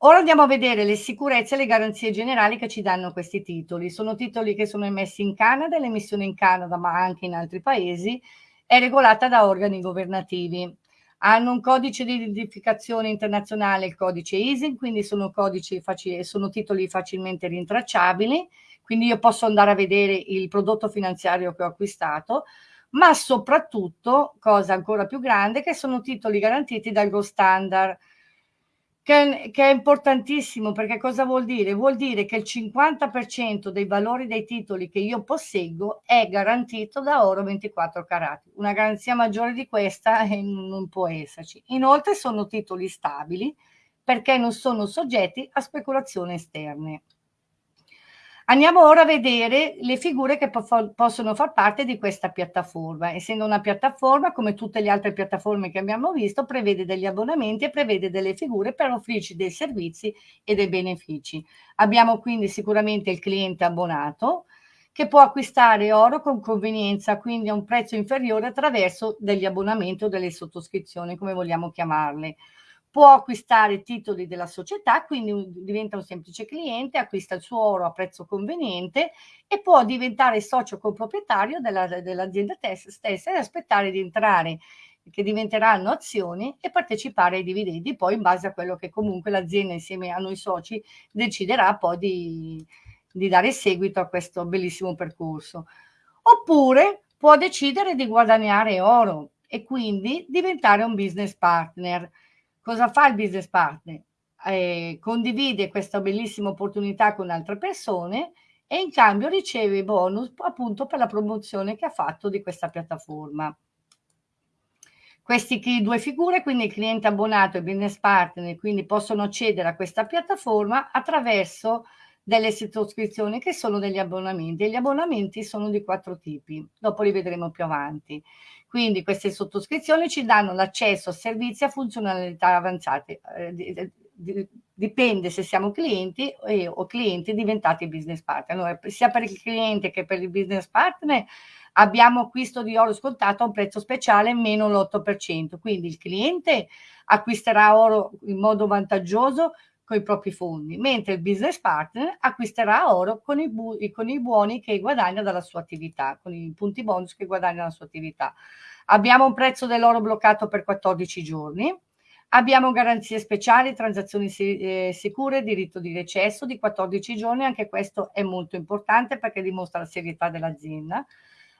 Ora andiamo a vedere le sicurezze e le garanzie generali che ci danno questi titoli. Sono titoli che sono emessi in Canada, l'emissione in Canada ma anche in altri paesi è regolata da organi governativi. Hanno un codice di identificazione internazionale, il codice ISIN, quindi sono, facili, sono titoli facilmente rintracciabili, quindi io posso andare a vedere il prodotto finanziario che ho acquistato, ma soprattutto, cosa ancora più grande, che sono titoli garantiti dal Gold Standard, che, che, è importantissimo perché cosa vuol dire? Vuol dire che il 50% dei valori dei titoli che io posseggo è garantito da oro 24 carati. Una garanzia maggiore di questa eh, non può esserci. Inoltre sono titoli stabili perché non sono soggetti a speculazioni esterne. Andiamo ora a vedere le figure che po possono far parte di questa piattaforma. Essendo una piattaforma, come tutte le altre piattaforme che abbiamo visto, prevede degli abbonamenti e prevede delle figure per offrirci dei servizi e dei benefici. Abbiamo quindi sicuramente il cliente abbonato, che può acquistare oro con convenienza, quindi a un prezzo inferiore attraverso degli abbonamenti o delle sottoscrizioni, come vogliamo chiamarle può acquistare titoli della società, quindi diventa un semplice cliente, acquista il suo oro a prezzo conveniente e può diventare socio coproprietario dell'azienda dell stessa e aspettare di entrare che diventeranno azioni e partecipare ai dividendi poi in base a quello che comunque l'azienda insieme a noi soci deciderà poi di, di dare seguito a questo bellissimo percorso. Oppure può decidere di guadagnare oro e quindi diventare un business partner. Cosa fa il business partner? Eh, condivide questa bellissima opportunità con altre persone e in cambio riceve bonus appunto per la promozione che ha fatto di questa piattaforma. Queste due figure, quindi il cliente abbonato e il business partner, quindi possono accedere a questa piattaforma attraverso delle sottoscrizioni che sono degli abbonamenti gli abbonamenti sono di quattro tipi, dopo li vedremo più avanti. Quindi queste sottoscrizioni ci danno l'accesso a servizi a funzionalità avanzate. Eh, dipende se siamo clienti e, o clienti diventati business partner. Allora, sia per il cliente che per il business partner abbiamo acquisto di oro scontato a un prezzo speciale meno l'8%. Quindi il cliente acquisterà oro in modo vantaggioso con i propri fondi, mentre il business partner acquisterà oro con i, con i buoni che guadagna dalla sua attività, con i punti bonus che guadagna dalla sua attività. Abbiamo un prezzo dell'oro bloccato per 14 giorni, abbiamo garanzie speciali, transazioni eh, sicure, diritto di recesso di 14 giorni, anche questo è molto importante perché dimostra la serietà dell'azienda.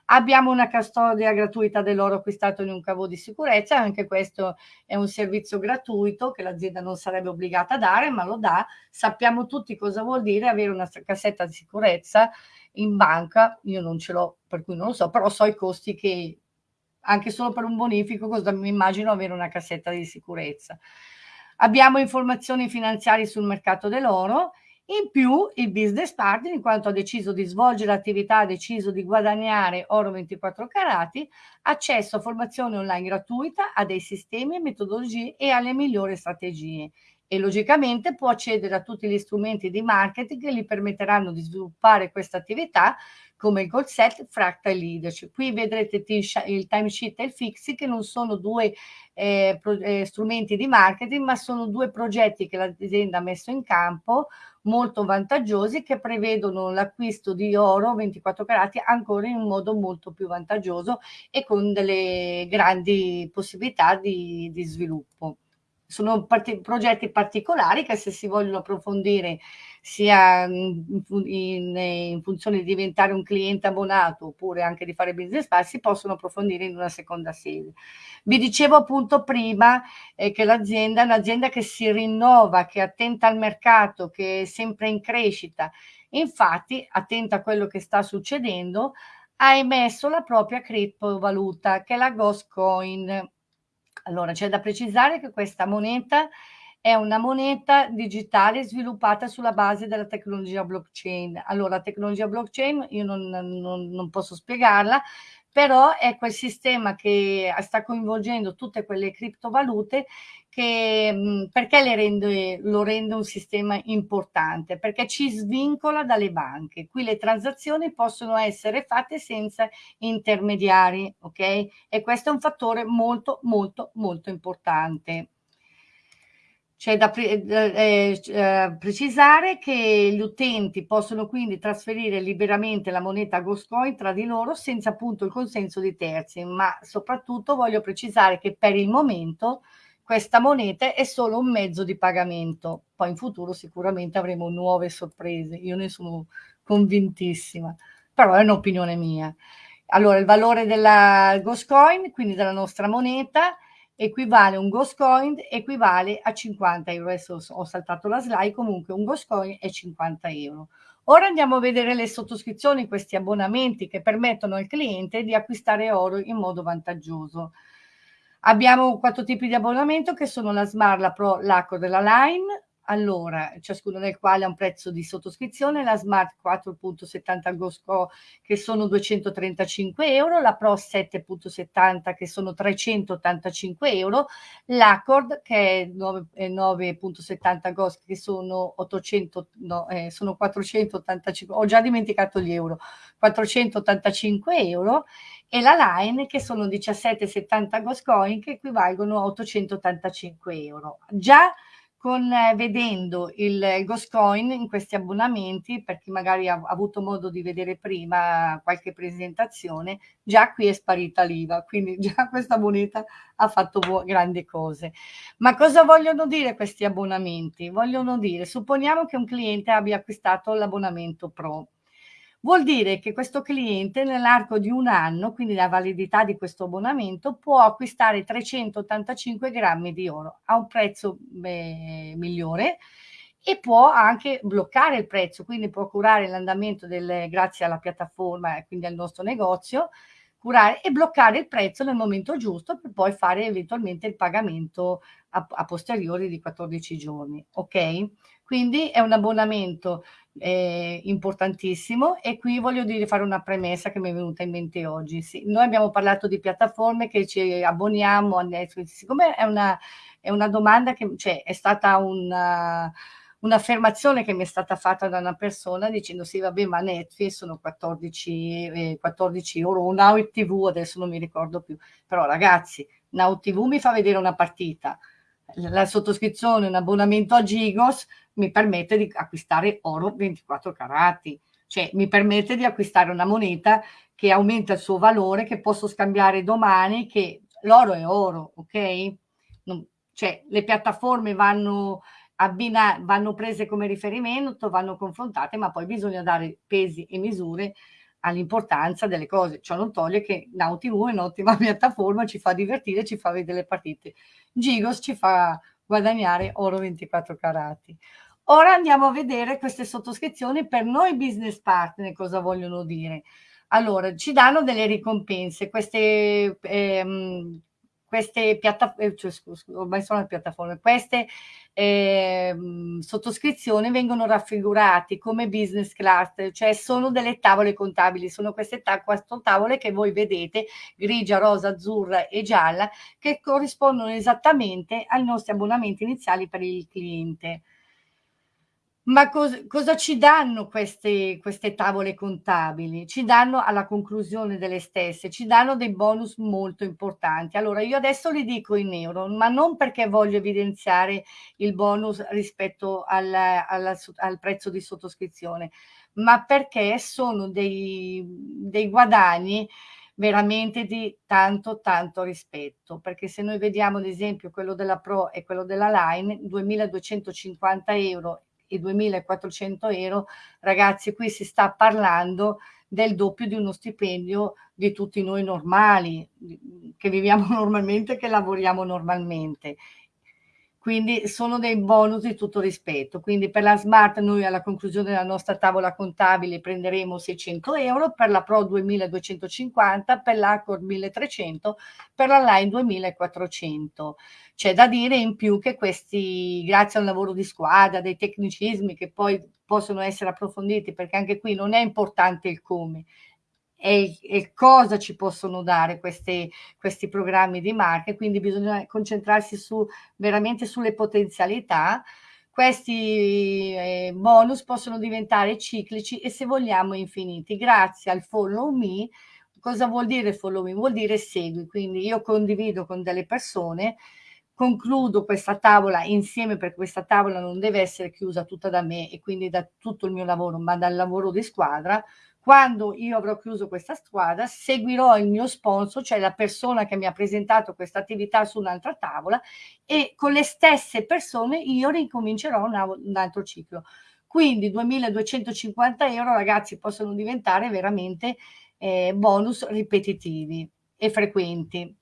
Abbiamo una custodia gratuita dell'oro acquistato in un cavo di sicurezza, anche questo è un servizio gratuito che l'azienda non sarebbe obbligata a dare, ma lo dà. Sappiamo tutti cosa vuol dire avere una cassetta di sicurezza in banca, io non ce l'ho, per cui non lo so, però so i costi che anche solo per un bonifico, cosa mi immagino avere una cassetta di sicurezza. Abbiamo informazioni finanziarie sul mercato dell'oro in più il business partner, in quanto ha deciso di svolgere l'attività, ha deciso di guadagnare oro 24 carati, accesso a formazione online gratuita, a dei sistemi e metodologie e alle migliori strategie e logicamente può accedere a tutti gli strumenti di marketing che gli permetteranno di sviluppare questa attività come il goal set, fractal leadership. Qui vedrete il timesheet e il fixi che non sono due eh, eh, strumenti di marketing ma sono due progetti che l'azienda ha messo in campo molto vantaggiosi che prevedono l'acquisto di oro 24 carati ancora in un modo molto più vantaggioso e con delle grandi possibilità di, di sviluppo sono part progetti particolari che se si vogliono approfondire sia in, in, in, funzione di diventare un cliente abbonato oppure anche di fare business plan si possono approfondire in una seconda sede. Vi dicevo appunto prima eh, che l'azienda è un'azienda che si rinnova, che è attenta al mercato, che è sempre in crescita. Infatti, attenta a quello che sta succedendo, ha emesso la propria criptovaluta che è la Ghost Coin allora, c'è da precisare che questa moneta è una moneta digitale sviluppata sulla base della tecnologia blockchain. Allora, la tecnologia blockchain io non, non, non posso spiegarla, però è quel sistema che sta coinvolgendo tutte quelle criptovalute che, mhmm, perché le rende, lo rende un sistema importante? Perché ci svincola dalle banche. Qui le transazioni possono essere fatte senza intermediari, ok? E questo è un fattore molto, molto, molto importante. C'è da pre eh, eh, precisare che gli utenti possono quindi trasferire liberamente la moneta Ghostcoin tra di loro senza appunto il consenso di terzi, ma soprattutto voglio precisare che per il momento questa moneta è solo un mezzo di pagamento. Poi in futuro sicuramente avremo nuove sorprese, io ne sono convintissima, però è un'opinione mia. Allora, il valore della Ghostcoin, quindi della nostra moneta, equivale un Ghost Coin equivale a 50 euro. Adesso ho saltato la slide, comunque un Ghost Coin è 50 euro. Ora andiamo a vedere le sottoscrizioni, questi abbonamenti che permettono al cliente di acquistare oro in modo vantaggioso. Abbiamo quattro tipi di abbonamento che sono la Smart, la Pro, l'Accord e la Line allora, ciascuno del quale ha un prezzo di sottoscrizione, la Smart 4.70 Gosco che sono 235 euro, la Pro 7.70 che sono 385 euro, l'Accord che è 9.70 Gosco che sono 800, no, eh, sono 485, ho già dimenticato gli euro, 485 euro e la Line che sono 17,70 Goscoin che equivalgono a 885 euro. Già con, eh, vedendo il Ghost Coin in questi abbonamenti, per chi magari ha, avuto modo di vedere prima qualche presentazione, già qui è sparita l'IVA, quindi già questa moneta ha fatto grandi cose. Ma cosa vogliono dire questi abbonamenti? Vogliono dire, supponiamo che un cliente abbia acquistato l'abbonamento Pro, Vuol dire che questo cliente nell'arco di un anno, quindi la validità di questo abbonamento, può acquistare 385 grammi di oro a un prezzo beh, migliore e può anche bloccare il prezzo, quindi può curare l'andamento del, grazie alla piattaforma e quindi al nostro negozio, curare e bloccare il prezzo nel momento giusto per poi fare eventualmente il pagamento a, a posteriori di 14 giorni. Ok? Quindi è un abbonamento eh, importantissimo e qui voglio dire, fare una premessa che mi è venuta in mente oggi. Sì, noi abbiamo parlato di piattaforme che ci abboniamo a Netflix, siccome è una, è una domanda che cioè, è stata una un'affermazione che mi è stata fatta da una persona dicendo sì vabbè ma Netflix sono 14, eh, 14 euro, Now TV adesso non mi ricordo più, però ragazzi Now TV mi fa vedere una partita, la sottoscrizione, un abbonamento a Gigos mi permette di acquistare oro 24 carati, cioè mi permette di acquistare una moneta che aumenta il suo valore, che posso scambiare domani, che l'oro è oro, ok? Non, cioè le piattaforme vanno, abbina, vanno prese come riferimento, vanno confrontate, ma poi bisogna dare pesi e misure all'importanza delle cose. Ciò non toglie che Now TV è un'ottima piattaforma, ci fa divertire, ci fa vedere le partite. Gigos ci fa guadagnare oro 24 carati. Ora andiamo a vedere queste sottoscrizioni per noi business partner, cosa vogliono dire. Allora, ci danno delle ricompense, queste ehm, queste piattaforme, eh, cioè, ormai sono le piattaforme, queste eh, sottoscrizioni vengono raffigurate come business class, cioè sono delle tavole contabili, sono queste ta quattro tavole che voi vedete, grigia, rosa, azzurra e gialla, che corrispondono esattamente ai nostri abbonamenti iniziali per il cliente. Ma cos cosa ci danno queste, queste tavole contabili? Ci danno alla conclusione delle stesse, ci danno dei bonus molto importanti. Allora io adesso li dico in euro, ma non perché voglio evidenziare il bonus rispetto al, alla, al prezzo di sottoscrizione, ma perché sono dei, dei guadagni veramente di tanto tanto rispetto perché se noi vediamo ad esempio quello della Pro e quello della Line 2250 euro i 2.400 euro, ragazzi, qui si sta parlando del doppio di uno stipendio di tutti noi normali, che viviamo normalmente, che lavoriamo normalmente. Quindi sono dei bonus di tutto rispetto. Quindi per la Smart noi alla conclusione della nostra tavola contabile prenderemo 600 euro, per la Pro 2250, per l'Accord 1300, per la Line 2400. C'è da dire in più che questi, grazie a un lavoro di squadra, dei tecnicismi che poi possono essere approfonditi, perché anche qui non è importante il come, e, e, cosa ci possono dare questi, questi programmi di marca, quindi bisogna concentrarsi su, veramente sulle potenzialità. Questi eh, bonus possono diventare ciclici e se vogliamo infiniti. Grazie al follow me, cosa vuol dire follow me? Vuol dire segui, quindi io condivido con delle persone concludo questa tavola insieme perché questa tavola non deve essere chiusa tutta da me e quindi da tutto il mio lavoro, ma dal lavoro di squadra, quando io avrò chiuso questa squadra, seguirò il mio sponsor, cioè la persona che mi ha presentato questa attività su un'altra tavola e con le stesse persone io ricomincerò un, altro ciclo. Quindi 2250 euro ragazzi possono diventare veramente eh, bonus ripetitivi e frequenti.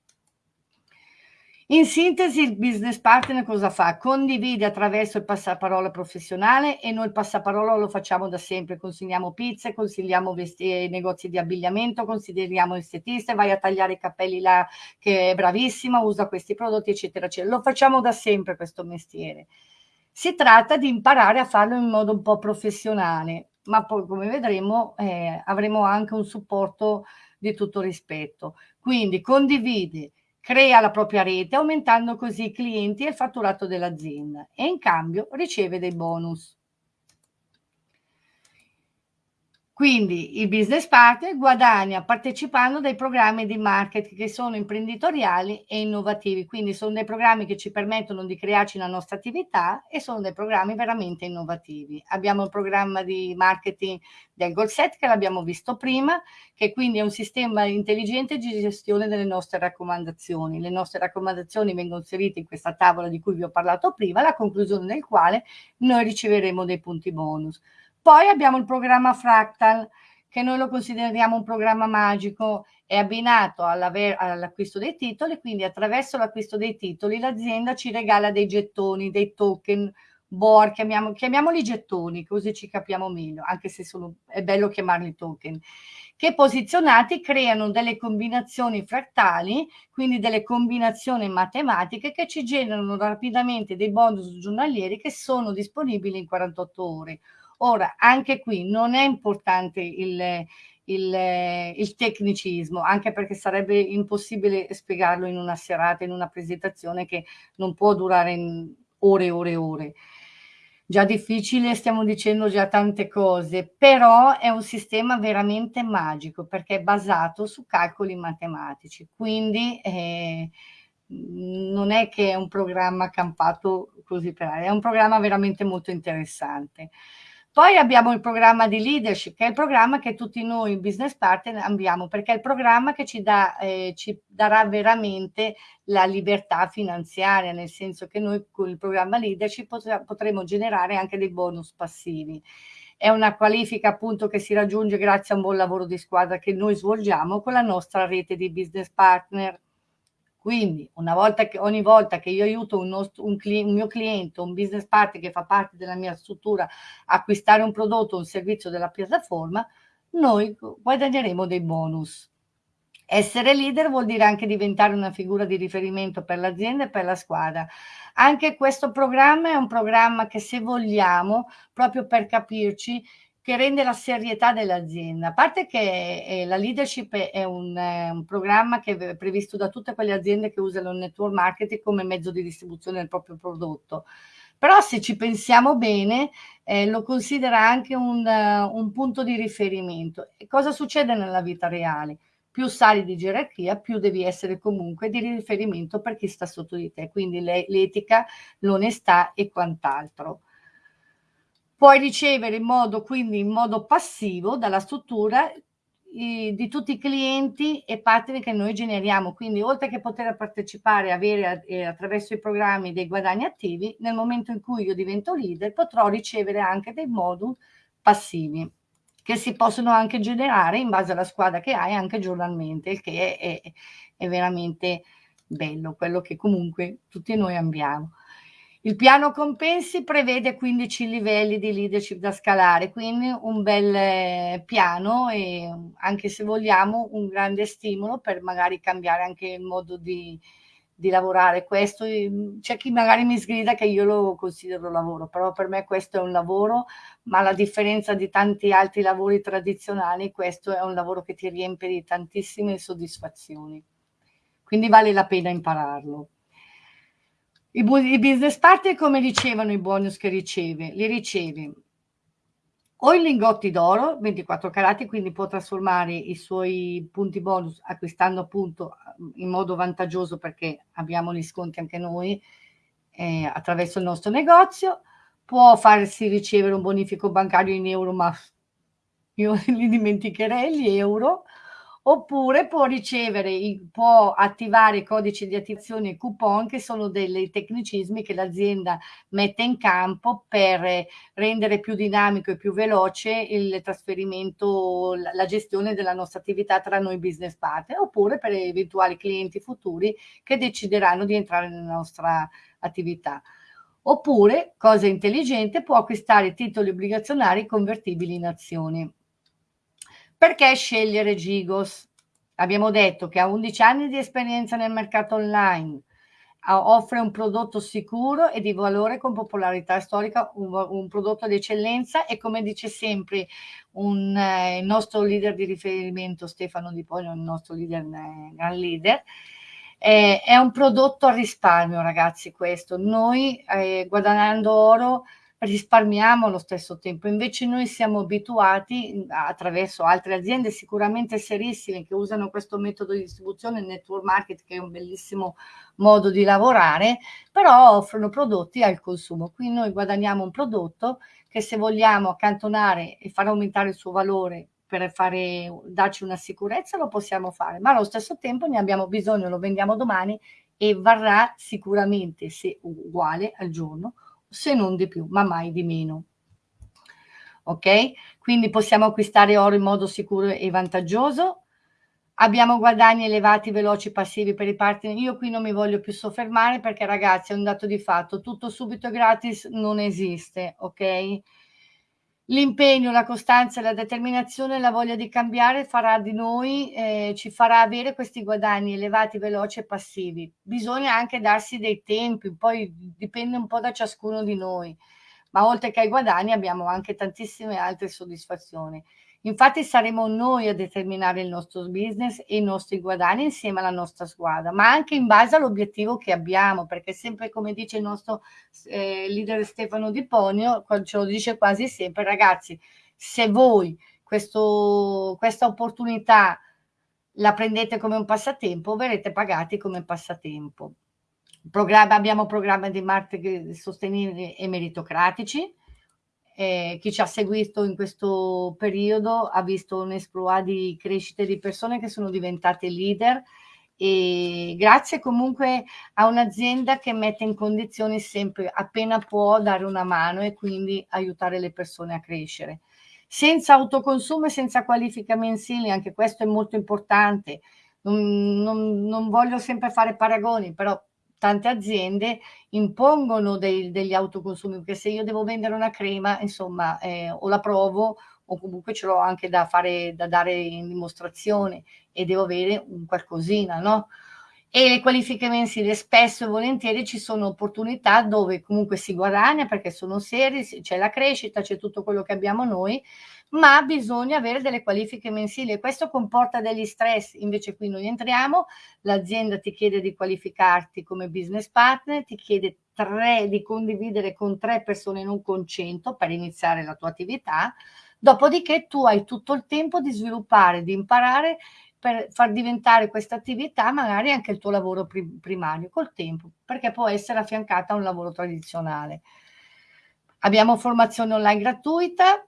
In sintesi, il business partner cosa fa? Condivide attraverso il passaparola professionale e noi il passaparola lo facciamo da sempre, consigliamo pizze, consigliamo vesti- negozi di abbigliamento, consideriamo estetiste, vai a tagliare i capelli là che è bravissima, usa questi prodotti, eccetera, eccetera. Lo facciamo da sempre questo mestiere. Si tratta di imparare a farlo in modo un po' professionale, ma poi come vedremo eh, avremo anche un supporto di tutto rispetto. Quindi condivide crea la propria rete aumentando così i clienti e il fatturato dell'azienda e in cambio riceve dei bonus. Quindi il business partner guadagna partecipando dai programmi di marketing che sono imprenditoriali e innovativi, quindi sono dei programmi che ci permettono di crearci la nostra attività e sono dei programmi veramente innovativi. Abbiamo il programma di marketing del Goal Set che l'abbiamo visto prima, che quindi è un sistema intelligente di gestione delle nostre raccomandazioni. Le nostre raccomandazioni vengono inserite in questa tavola di cui vi ho parlato prima, la conclusione del quale noi riceveremo dei punti bonus. Poi abbiamo il programma Fractal, che noi lo consideriamo un programma magico, è abbinato all'acquisto dei titoli, quindi attraverso l'acquisto dei titoli l'azienda ci regala dei gettoni, dei token, board, chiamiamo, chiamiamoli gettoni, così ci capiamo meglio, anche se sono, è bello chiamarli token, che posizionati creano delle combinazioni frattali, quindi delle combinazioni matematiche che ci generano rapidamente dei bonus giornalieri che sono disponibili in 48 ore Ora, anche qui non è importante il, il, il, tecnicismo, anche perché sarebbe impossibile spiegarlo in una serata, in una presentazione che non può durare ore e ore e ore. Già difficile, stiamo dicendo già tante cose, però è un sistema veramente magico perché è basato su calcoli matematici, quindi eh, non è che è un programma campato così per aria, è un programma veramente molto interessante. Poi abbiamo il programma di leadership, che è il programma che tutti noi business partner abbiamo, perché è il programma che ci, dà, eh, ci darà veramente la libertà finanziaria, nel senso che noi con il programma leadership potremo generare anche dei bonus passivi. È una qualifica appunto che si raggiunge grazie a un buon lavoro di squadra che noi svolgiamo con la nostra rete di business partner. Quindi una volta che, ogni volta che io aiuto un, nostro, un, un, mio cliente, un business partner che fa parte della mia struttura a acquistare un prodotto o un servizio della piattaforma, noi guadagneremo dei bonus. Essere leader vuol dire anche diventare una figura di riferimento per l'azienda e per la squadra. Anche questo programma è un programma che se vogliamo, proprio per capirci, che rende la serietà dell'azienda. A parte che eh, la leadership è un, eh, un, programma che è previsto da tutte quelle aziende che usano il network marketing come mezzo di distribuzione del proprio prodotto. Però se ci pensiamo bene, eh, lo considera anche un, uh, un punto di riferimento. E cosa succede nella vita reale? Più sali di gerarchia, più devi essere comunque di riferimento per chi sta sotto di te, quindi l'etica, l'onestà e quant'altro puoi ricevere in modo, quindi in modo passivo dalla struttura di tutti i clienti e partner che noi generiamo. Quindi oltre che poter partecipare e avere eh, attraverso i programmi dei guadagni attivi, nel momento in cui io divento leader potrò ricevere anche dei moduli passivi che si possono anche generare in base alla squadra che hai anche giornalmente, il che è, è, è veramente bello, quello che comunque tutti noi abbiamo. Il piano compensi prevede 15 livelli di leadership da scalare, quindi un bel eh, piano e anche se vogliamo un grande stimolo per magari cambiare anche il modo di, di lavorare. Questo c'è chi magari mi sgrida che io lo considero lavoro, però per me questo è un lavoro, ma la differenza di tanti altri lavori tradizionali, questo è un lavoro che ti riempie di tantissime soddisfazioni. Quindi vale la pena impararlo. I, I business partner come ricevano i bonus che riceve? Li riceve o in lingotti d'oro 24 carati, quindi può trasformare i suoi punti bonus acquistando appunto in modo vantaggioso perché abbiamo gli sconti anche noi eh, attraverso il nostro negozio, può farsi ricevere un bonifico bancario in euro, ma io li dimenticherei gli euro, oppure può ricevere, può attivare i codici di attivazione e coupon che sono dei tecnicismi che l'azienda mette in campo per rendere più dinamico e più veloce il trasferimento, la gestione della nostra attività tra noi business partner, oppure per eventuali clienti futuri che decideranno di entrare nella nostra attività. Oppure, cosa intelligente, può acquistare titoli obbligazionari convertibili in azioni. Perché scegliere Gigos? Abbiamo detto che ha 11 anni di esperienza nel mercato online, offre un prodotto sicuro e di valore con popolarità storica, un, un prodotto di eccellenza e come dice sempre un, eh, il nostro leader di riferimento Stefano Di Poglio, il nostro leader, eh, gran leader, eh, è un prodotto a risparmio ragazzi questo, noi eh, guadagnando oro risparmiamo allo stesso tempo. Invece noi siamo abituati attraverso altre aziende sicuramente serissime che usano questo metodo di distribuzione, il network market che è un bellissimo modo di lavorare, però offrono prodotti al consumo. Qui noi guadagniamo un prodotto che se vogliamo accantonare e far aumentare il suo valore per fare, darci una sicurezza lo possiamo fare, ma allo stesso tempo ne abbiamo bisogno, lo vendiamo domani e varrà sicuramente se uguale al giorno se non di più, ma mai di meno. Ok? Quindi possiamo acquistare oro in modo sicuro e vantaggioso. Abbiamo guadagni elevati, veloci, passivi per i partner. Io qui non mi voglio più soffermare perché ragazzi è un dato di fatto. Tutto subito gratis non esiste, ok? L'impegno, la costanza, la determinazione, la voglia di cambiare farà di noi, eh, ci farà avere questi guadagni elevati, veloci e passivi. Bisogna anche darsi dei tempi, poi dipende un po' da ciascuno di noi, ma oltre che ai guadagni abbiamo anche tantissime altre soddisfazioni. Infatti saremo noi a determinare il nostro business e i nostri guadagni insieme alla nostra squadra, ma anche in base all'obiettivo che abbiamo, perché sempre come dice il nostro eh, leader Stefano Di Ponio, ce lo dice quasi sempre, ragazzi, se voi questo, questa opportunità la prendete come un passatempo, verrete pagati come passatempo. Programma, abbiamo programmi di marketing sostenibili e meritocratici, eh, chi ci ha seguito in questo periodo ha visto un esploit di crescita di persone che sono diventate leader e grazie comunque a un'azienda che mette in condizioni sempre appena può dare una mano e quindi aiutare le persone a crescere. Senza autoconsumo e senza qualifica mensili, anche questo è molto importante. Non, non, non voglio sempre fare paragoni, però tante aziende impongono dei, degli autoconsumi, perché se io devo vendere una crema, insomma, eh, o la provo o comunque ce l'ho anche da fare, da dare in dimostrazione e devo avere un qualcosina, no? E le qualifiche mensili spesso e volentieri ci sono opportunità dove comunque si guadagna perché sono serie, c'è la crescita, c'è tutto quello che abbiamo noi, ma bisogna avere delle qualifiche mensili e questo comporta degli stress. Invece qui noi entriamo, l'azienda ti chiede di qualificarti come business partner, ti chiede tre, di condividere con tre persone, non con cento, per iniziare la tua attività. Dopodiché tu hai tutto il tempo di sviluppare, di imparare per far diventare questa attività magari anche il tuo lavoro primario col tempo, perché può essere affiancata a un lavoro tradizionale. Abbiamo formazione online gratuita,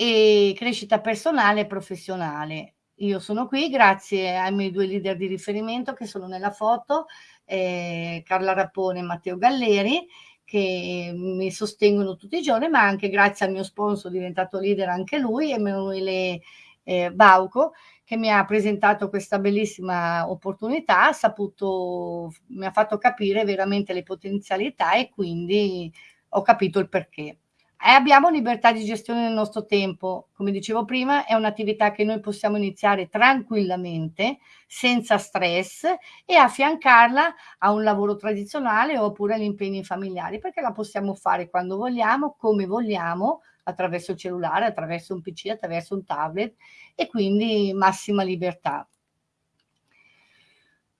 e crescita personale e professionale. Io sono qui grazie ai miei due leader di riferimento che sono nella foto, eh, Carla Rappone e Matteo Galleri, che mi sostengono tutti i giorni, ma anche grazie al mio sponsor diventato leader anche lui, Emanuele eh, Bauco, che mi ha presentato questa bellissima opportunità, ha saputo, mi ha fatto capire veramente le potenzialità e quindi ho capito il perché. E abbiamo libertà di gestione del nostro tempo, come dicevo prima, è un'attività che noi possiamo iniziare tranquillamente, senza stress e affiancarla a un lavoro tradizionale oppure agli impegni familiari, perché la possiamo fare quando vogliamo, come vogliamo, attraverso il cellulare, attraverso un PC, attraverso un tablet e quindi massima libertà.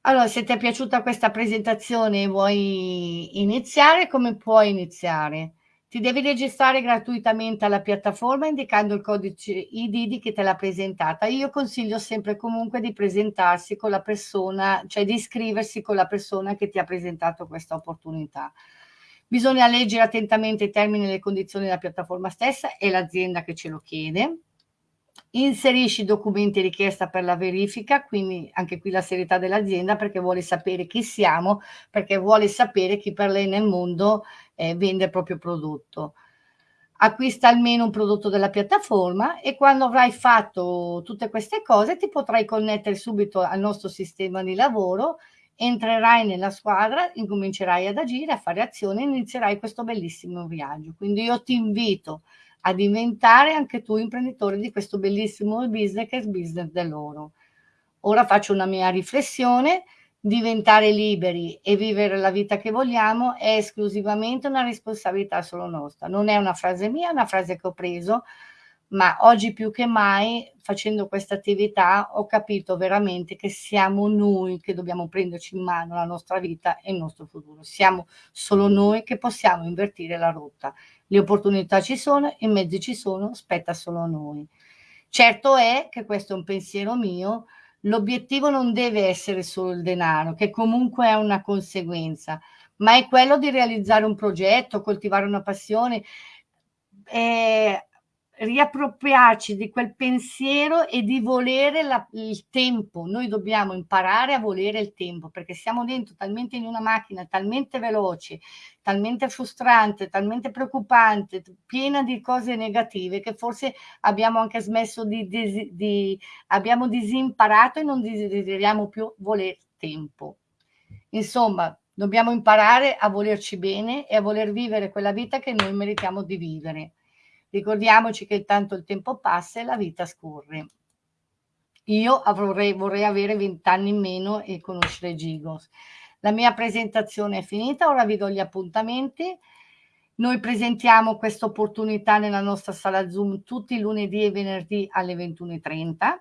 Allora, se ti è piaciuta questa presentazione e vuoi iniziare, come puoi iniziare? Ti devi registrare gratuitamente alla piattaforma indicando il codice ID di chi te l'ha presentata. Io consiglio sempre comunque di presentarsi con la persona, cioè di iscriversi con la persona che ti ha presentato questa opportunità. Bisogna leggere attentamente i termini e le condizioni della piattaforma stessa e l'azienda che ce lo chiede inserisci i documenti richiesta per la verifica, quindi anche qui la serietà dell'azienda perché vuole sapere chi siamo, perché vuole sapere chi per lei nel mondo eh, vende il proprio prodotto. Acquista almeno un prodotto della piattaforma e quando avrai fatto tutte queste cose ti potrai connettere subito al nostro sistema di lavoro, entrerai nella squadra, incomincerai ad agire, a fare azioni e inizierai questo bellissimo viaggio. Quindi io ti invito a diventare anche tu imprenditore di questo bellissimo business che è il business dell'oro. Ora faccio una mia riflessione, diventare liberi e vivere la vita che vogliamo è esclusivamente una responsabilità solo nostra. Non è una frase mia, è una frase che ho preso, ma oggi più che mai facendo questa attività ho capito veramente che siamo noi che dobbiamo prenderci in mano la nostra vita e il nostro futuro. Siamo solo noi che possiamo invertire la rotta le opportunità ci sono, i mezzi ci sono, spetta solo a noi. Certo è che questo è un pensiero mio, l'obiettivo non deve essere solo il denaro, che comunque è una conseguenza, ma è quello di realizzare un progetto, coltivare una passione, eh, riappropriarci di quel pensiero e di volere la, il tempo. Noi dobbiamo imparare a volere il tempo perché siamo dentro talmente in una macchina talmente veloce, talmente frustrante, talmente preoccupante, piena di cose negative che forse abbiamo anche smesso di, di, di abbiamo disimparato e non desideriamo più voler tempo. Insomma, dobbiamo imparare a volerci bene e a voler vivere quella vita che noi meritiamo di vivere. Ricordiamoci che tanto il tempo passa e la vita scorre. Io avrei, vorrei avere 20 anni in meno e conoscere Gigos. La mia presentazione è finita, ora vi do gli appuntamenti. Noi presentiamo questa opportunità nella nostra sala Zoom tutti i lunedì e venerdì alle 21.30.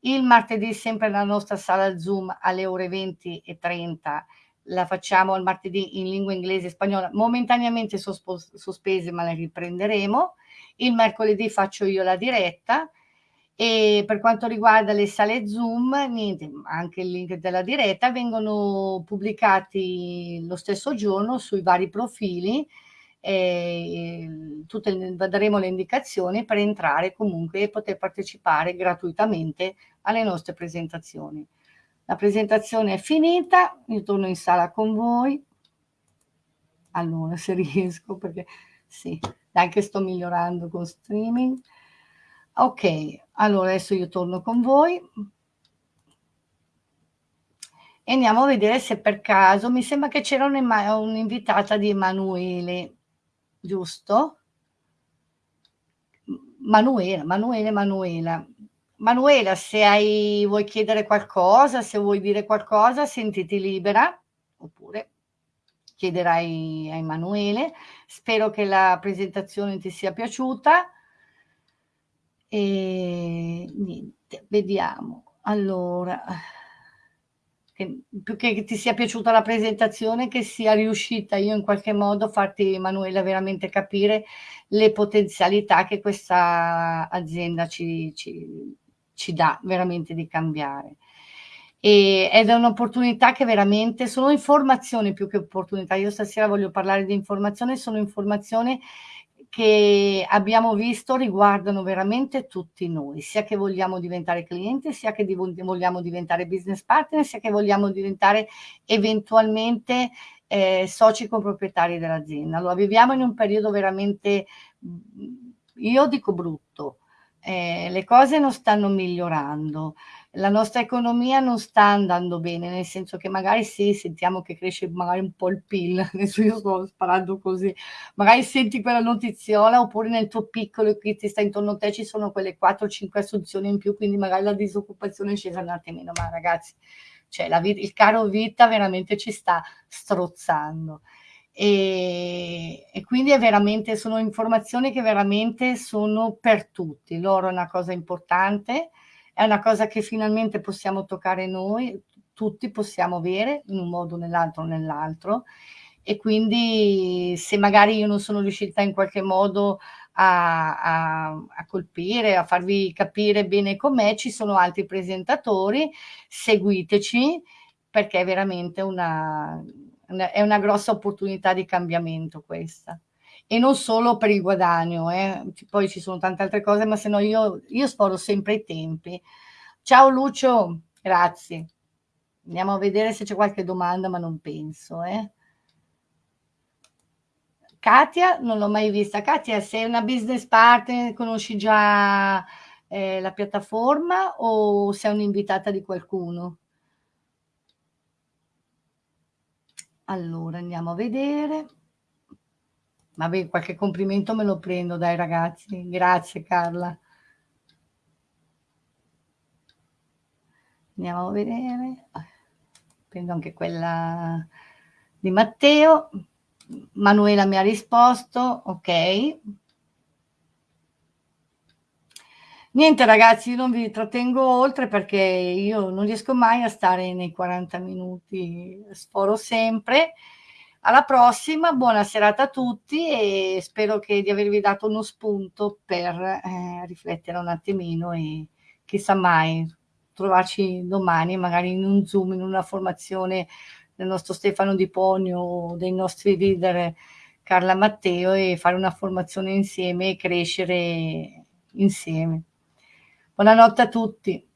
Il martedì sempre nella nostra sala Zoom alle ore 20 e 30 la facciamo il martedì in lingua inglese e spagnola, momentaneamente sospese ma le riprenderemo. Il mercoledì faccio io la diretta. E per quanto riguarda le sale Zoom, niente, anche il link della diretta vengono pubblicati lo stesso giorno sui vari profili. E tutte, daremo le indicazioni per entrare comunque e poter partecipare gratuitamente alle nostre presentazioni. La presentazione è finita, io torno in sala con voi. Allora, se riesco, perché sì, dai che sto migliorando con streaming. Ok, allora adesso io torno con voi. E andiamo a vedere se per caso, mi sembra che c'era un'invitata di Emanuele, giusto? Manuela, Manuele, Manuela. Manuela, se hai, vuoi chiedere qualcosa, se vuoi dire qualcosa, sentiti libera, oppure chiederai a Emanuele. Spero che la presentazione ti sia piaciuta. E niente, vediamo. Allora, che, più che ti sia piaciuta la presentazione, che sia riuscita io in qualche modo a farti, Emanuela, veramente capire le potenzialità che questa azienda ci, ci, ci dà veramente di cambiare e, ed è un'opportunità che veramente sono informazioni più che opportunità. Io stasera voglio parlare di informazione, sono informazioni che abbiamo visto riguardano veramente tutti noi, sia che vogliamo diventare clienti, sia che vogliamo diventare business partner, sia che vogliamo diventare eventualmente eh, soci coproprietari dell'azienda. Allora viviamo in un periodo veramente, io dico brutto, eh, le cose non stanno migliorando, la nostra economia non sta andando bene, nel senso che magari sì, sentiamo che cresce magari un po' il PIL, adesso io sto sparando così, magari senti quella notiziola oppure nel tuo piccolo che ti sta intorno a te ci sono quelle 4-5 assunzioni in più, quindi magari la disoccupazione è scesa un attimino, ma ragazzi, cioè la il caro vita veramente ci sta strozzando. E, e, quindi è veramente, sono informazioni che veramente sono per tutti. L'oro è una cosa importante, è una cosa che finalmente possiamo toccare noi, tutti possiamo avere in un modo, nell'altro nell'altro. E quindi se magari io non sono riuscita in qualche modo a, a, a colpire, a farvi capire bene com'è, ci sono altri presentatori, seguiteci perché è veramente una, è una grossa opportunità di cambiamento questa. E non solo per il guadagno, eh. poi ci sono tante altre cose, ma se no io, io sforo sempre i tempi. Ciao Lucio, grazie. Andiamo a vedere se c'è qualche domanda, ma non penso. Eh. Katia, non l'ho mai vista. Katia, sei una business partner, conosci già eh, la piattaforma o sei un'invitata di qualcuno? Allora, andiamo a vedere. Vabbè, qualche complimento me lo prendo, dai ragazzi. Grazie Carla. Andiamo a vedere. Prendo anche quella di Matteo. Manuela mi ha risposto, ok. Niente ragazzi, non vi trattengo oltre perché io non riesco mai a stare nei 40 minuti, sforo sempre. Alla prossima, buona serata a tutti e spero che di avervi dato uno spunto per eh, riflettere un attimino e chissà mai trovarci domani magari in un Zoom, in una formazione del nostro Stefano Di Ponio o dei nostri leader Carla Matteo e fare una formazione insieme e crescere insieme. Buonanotte a tutti.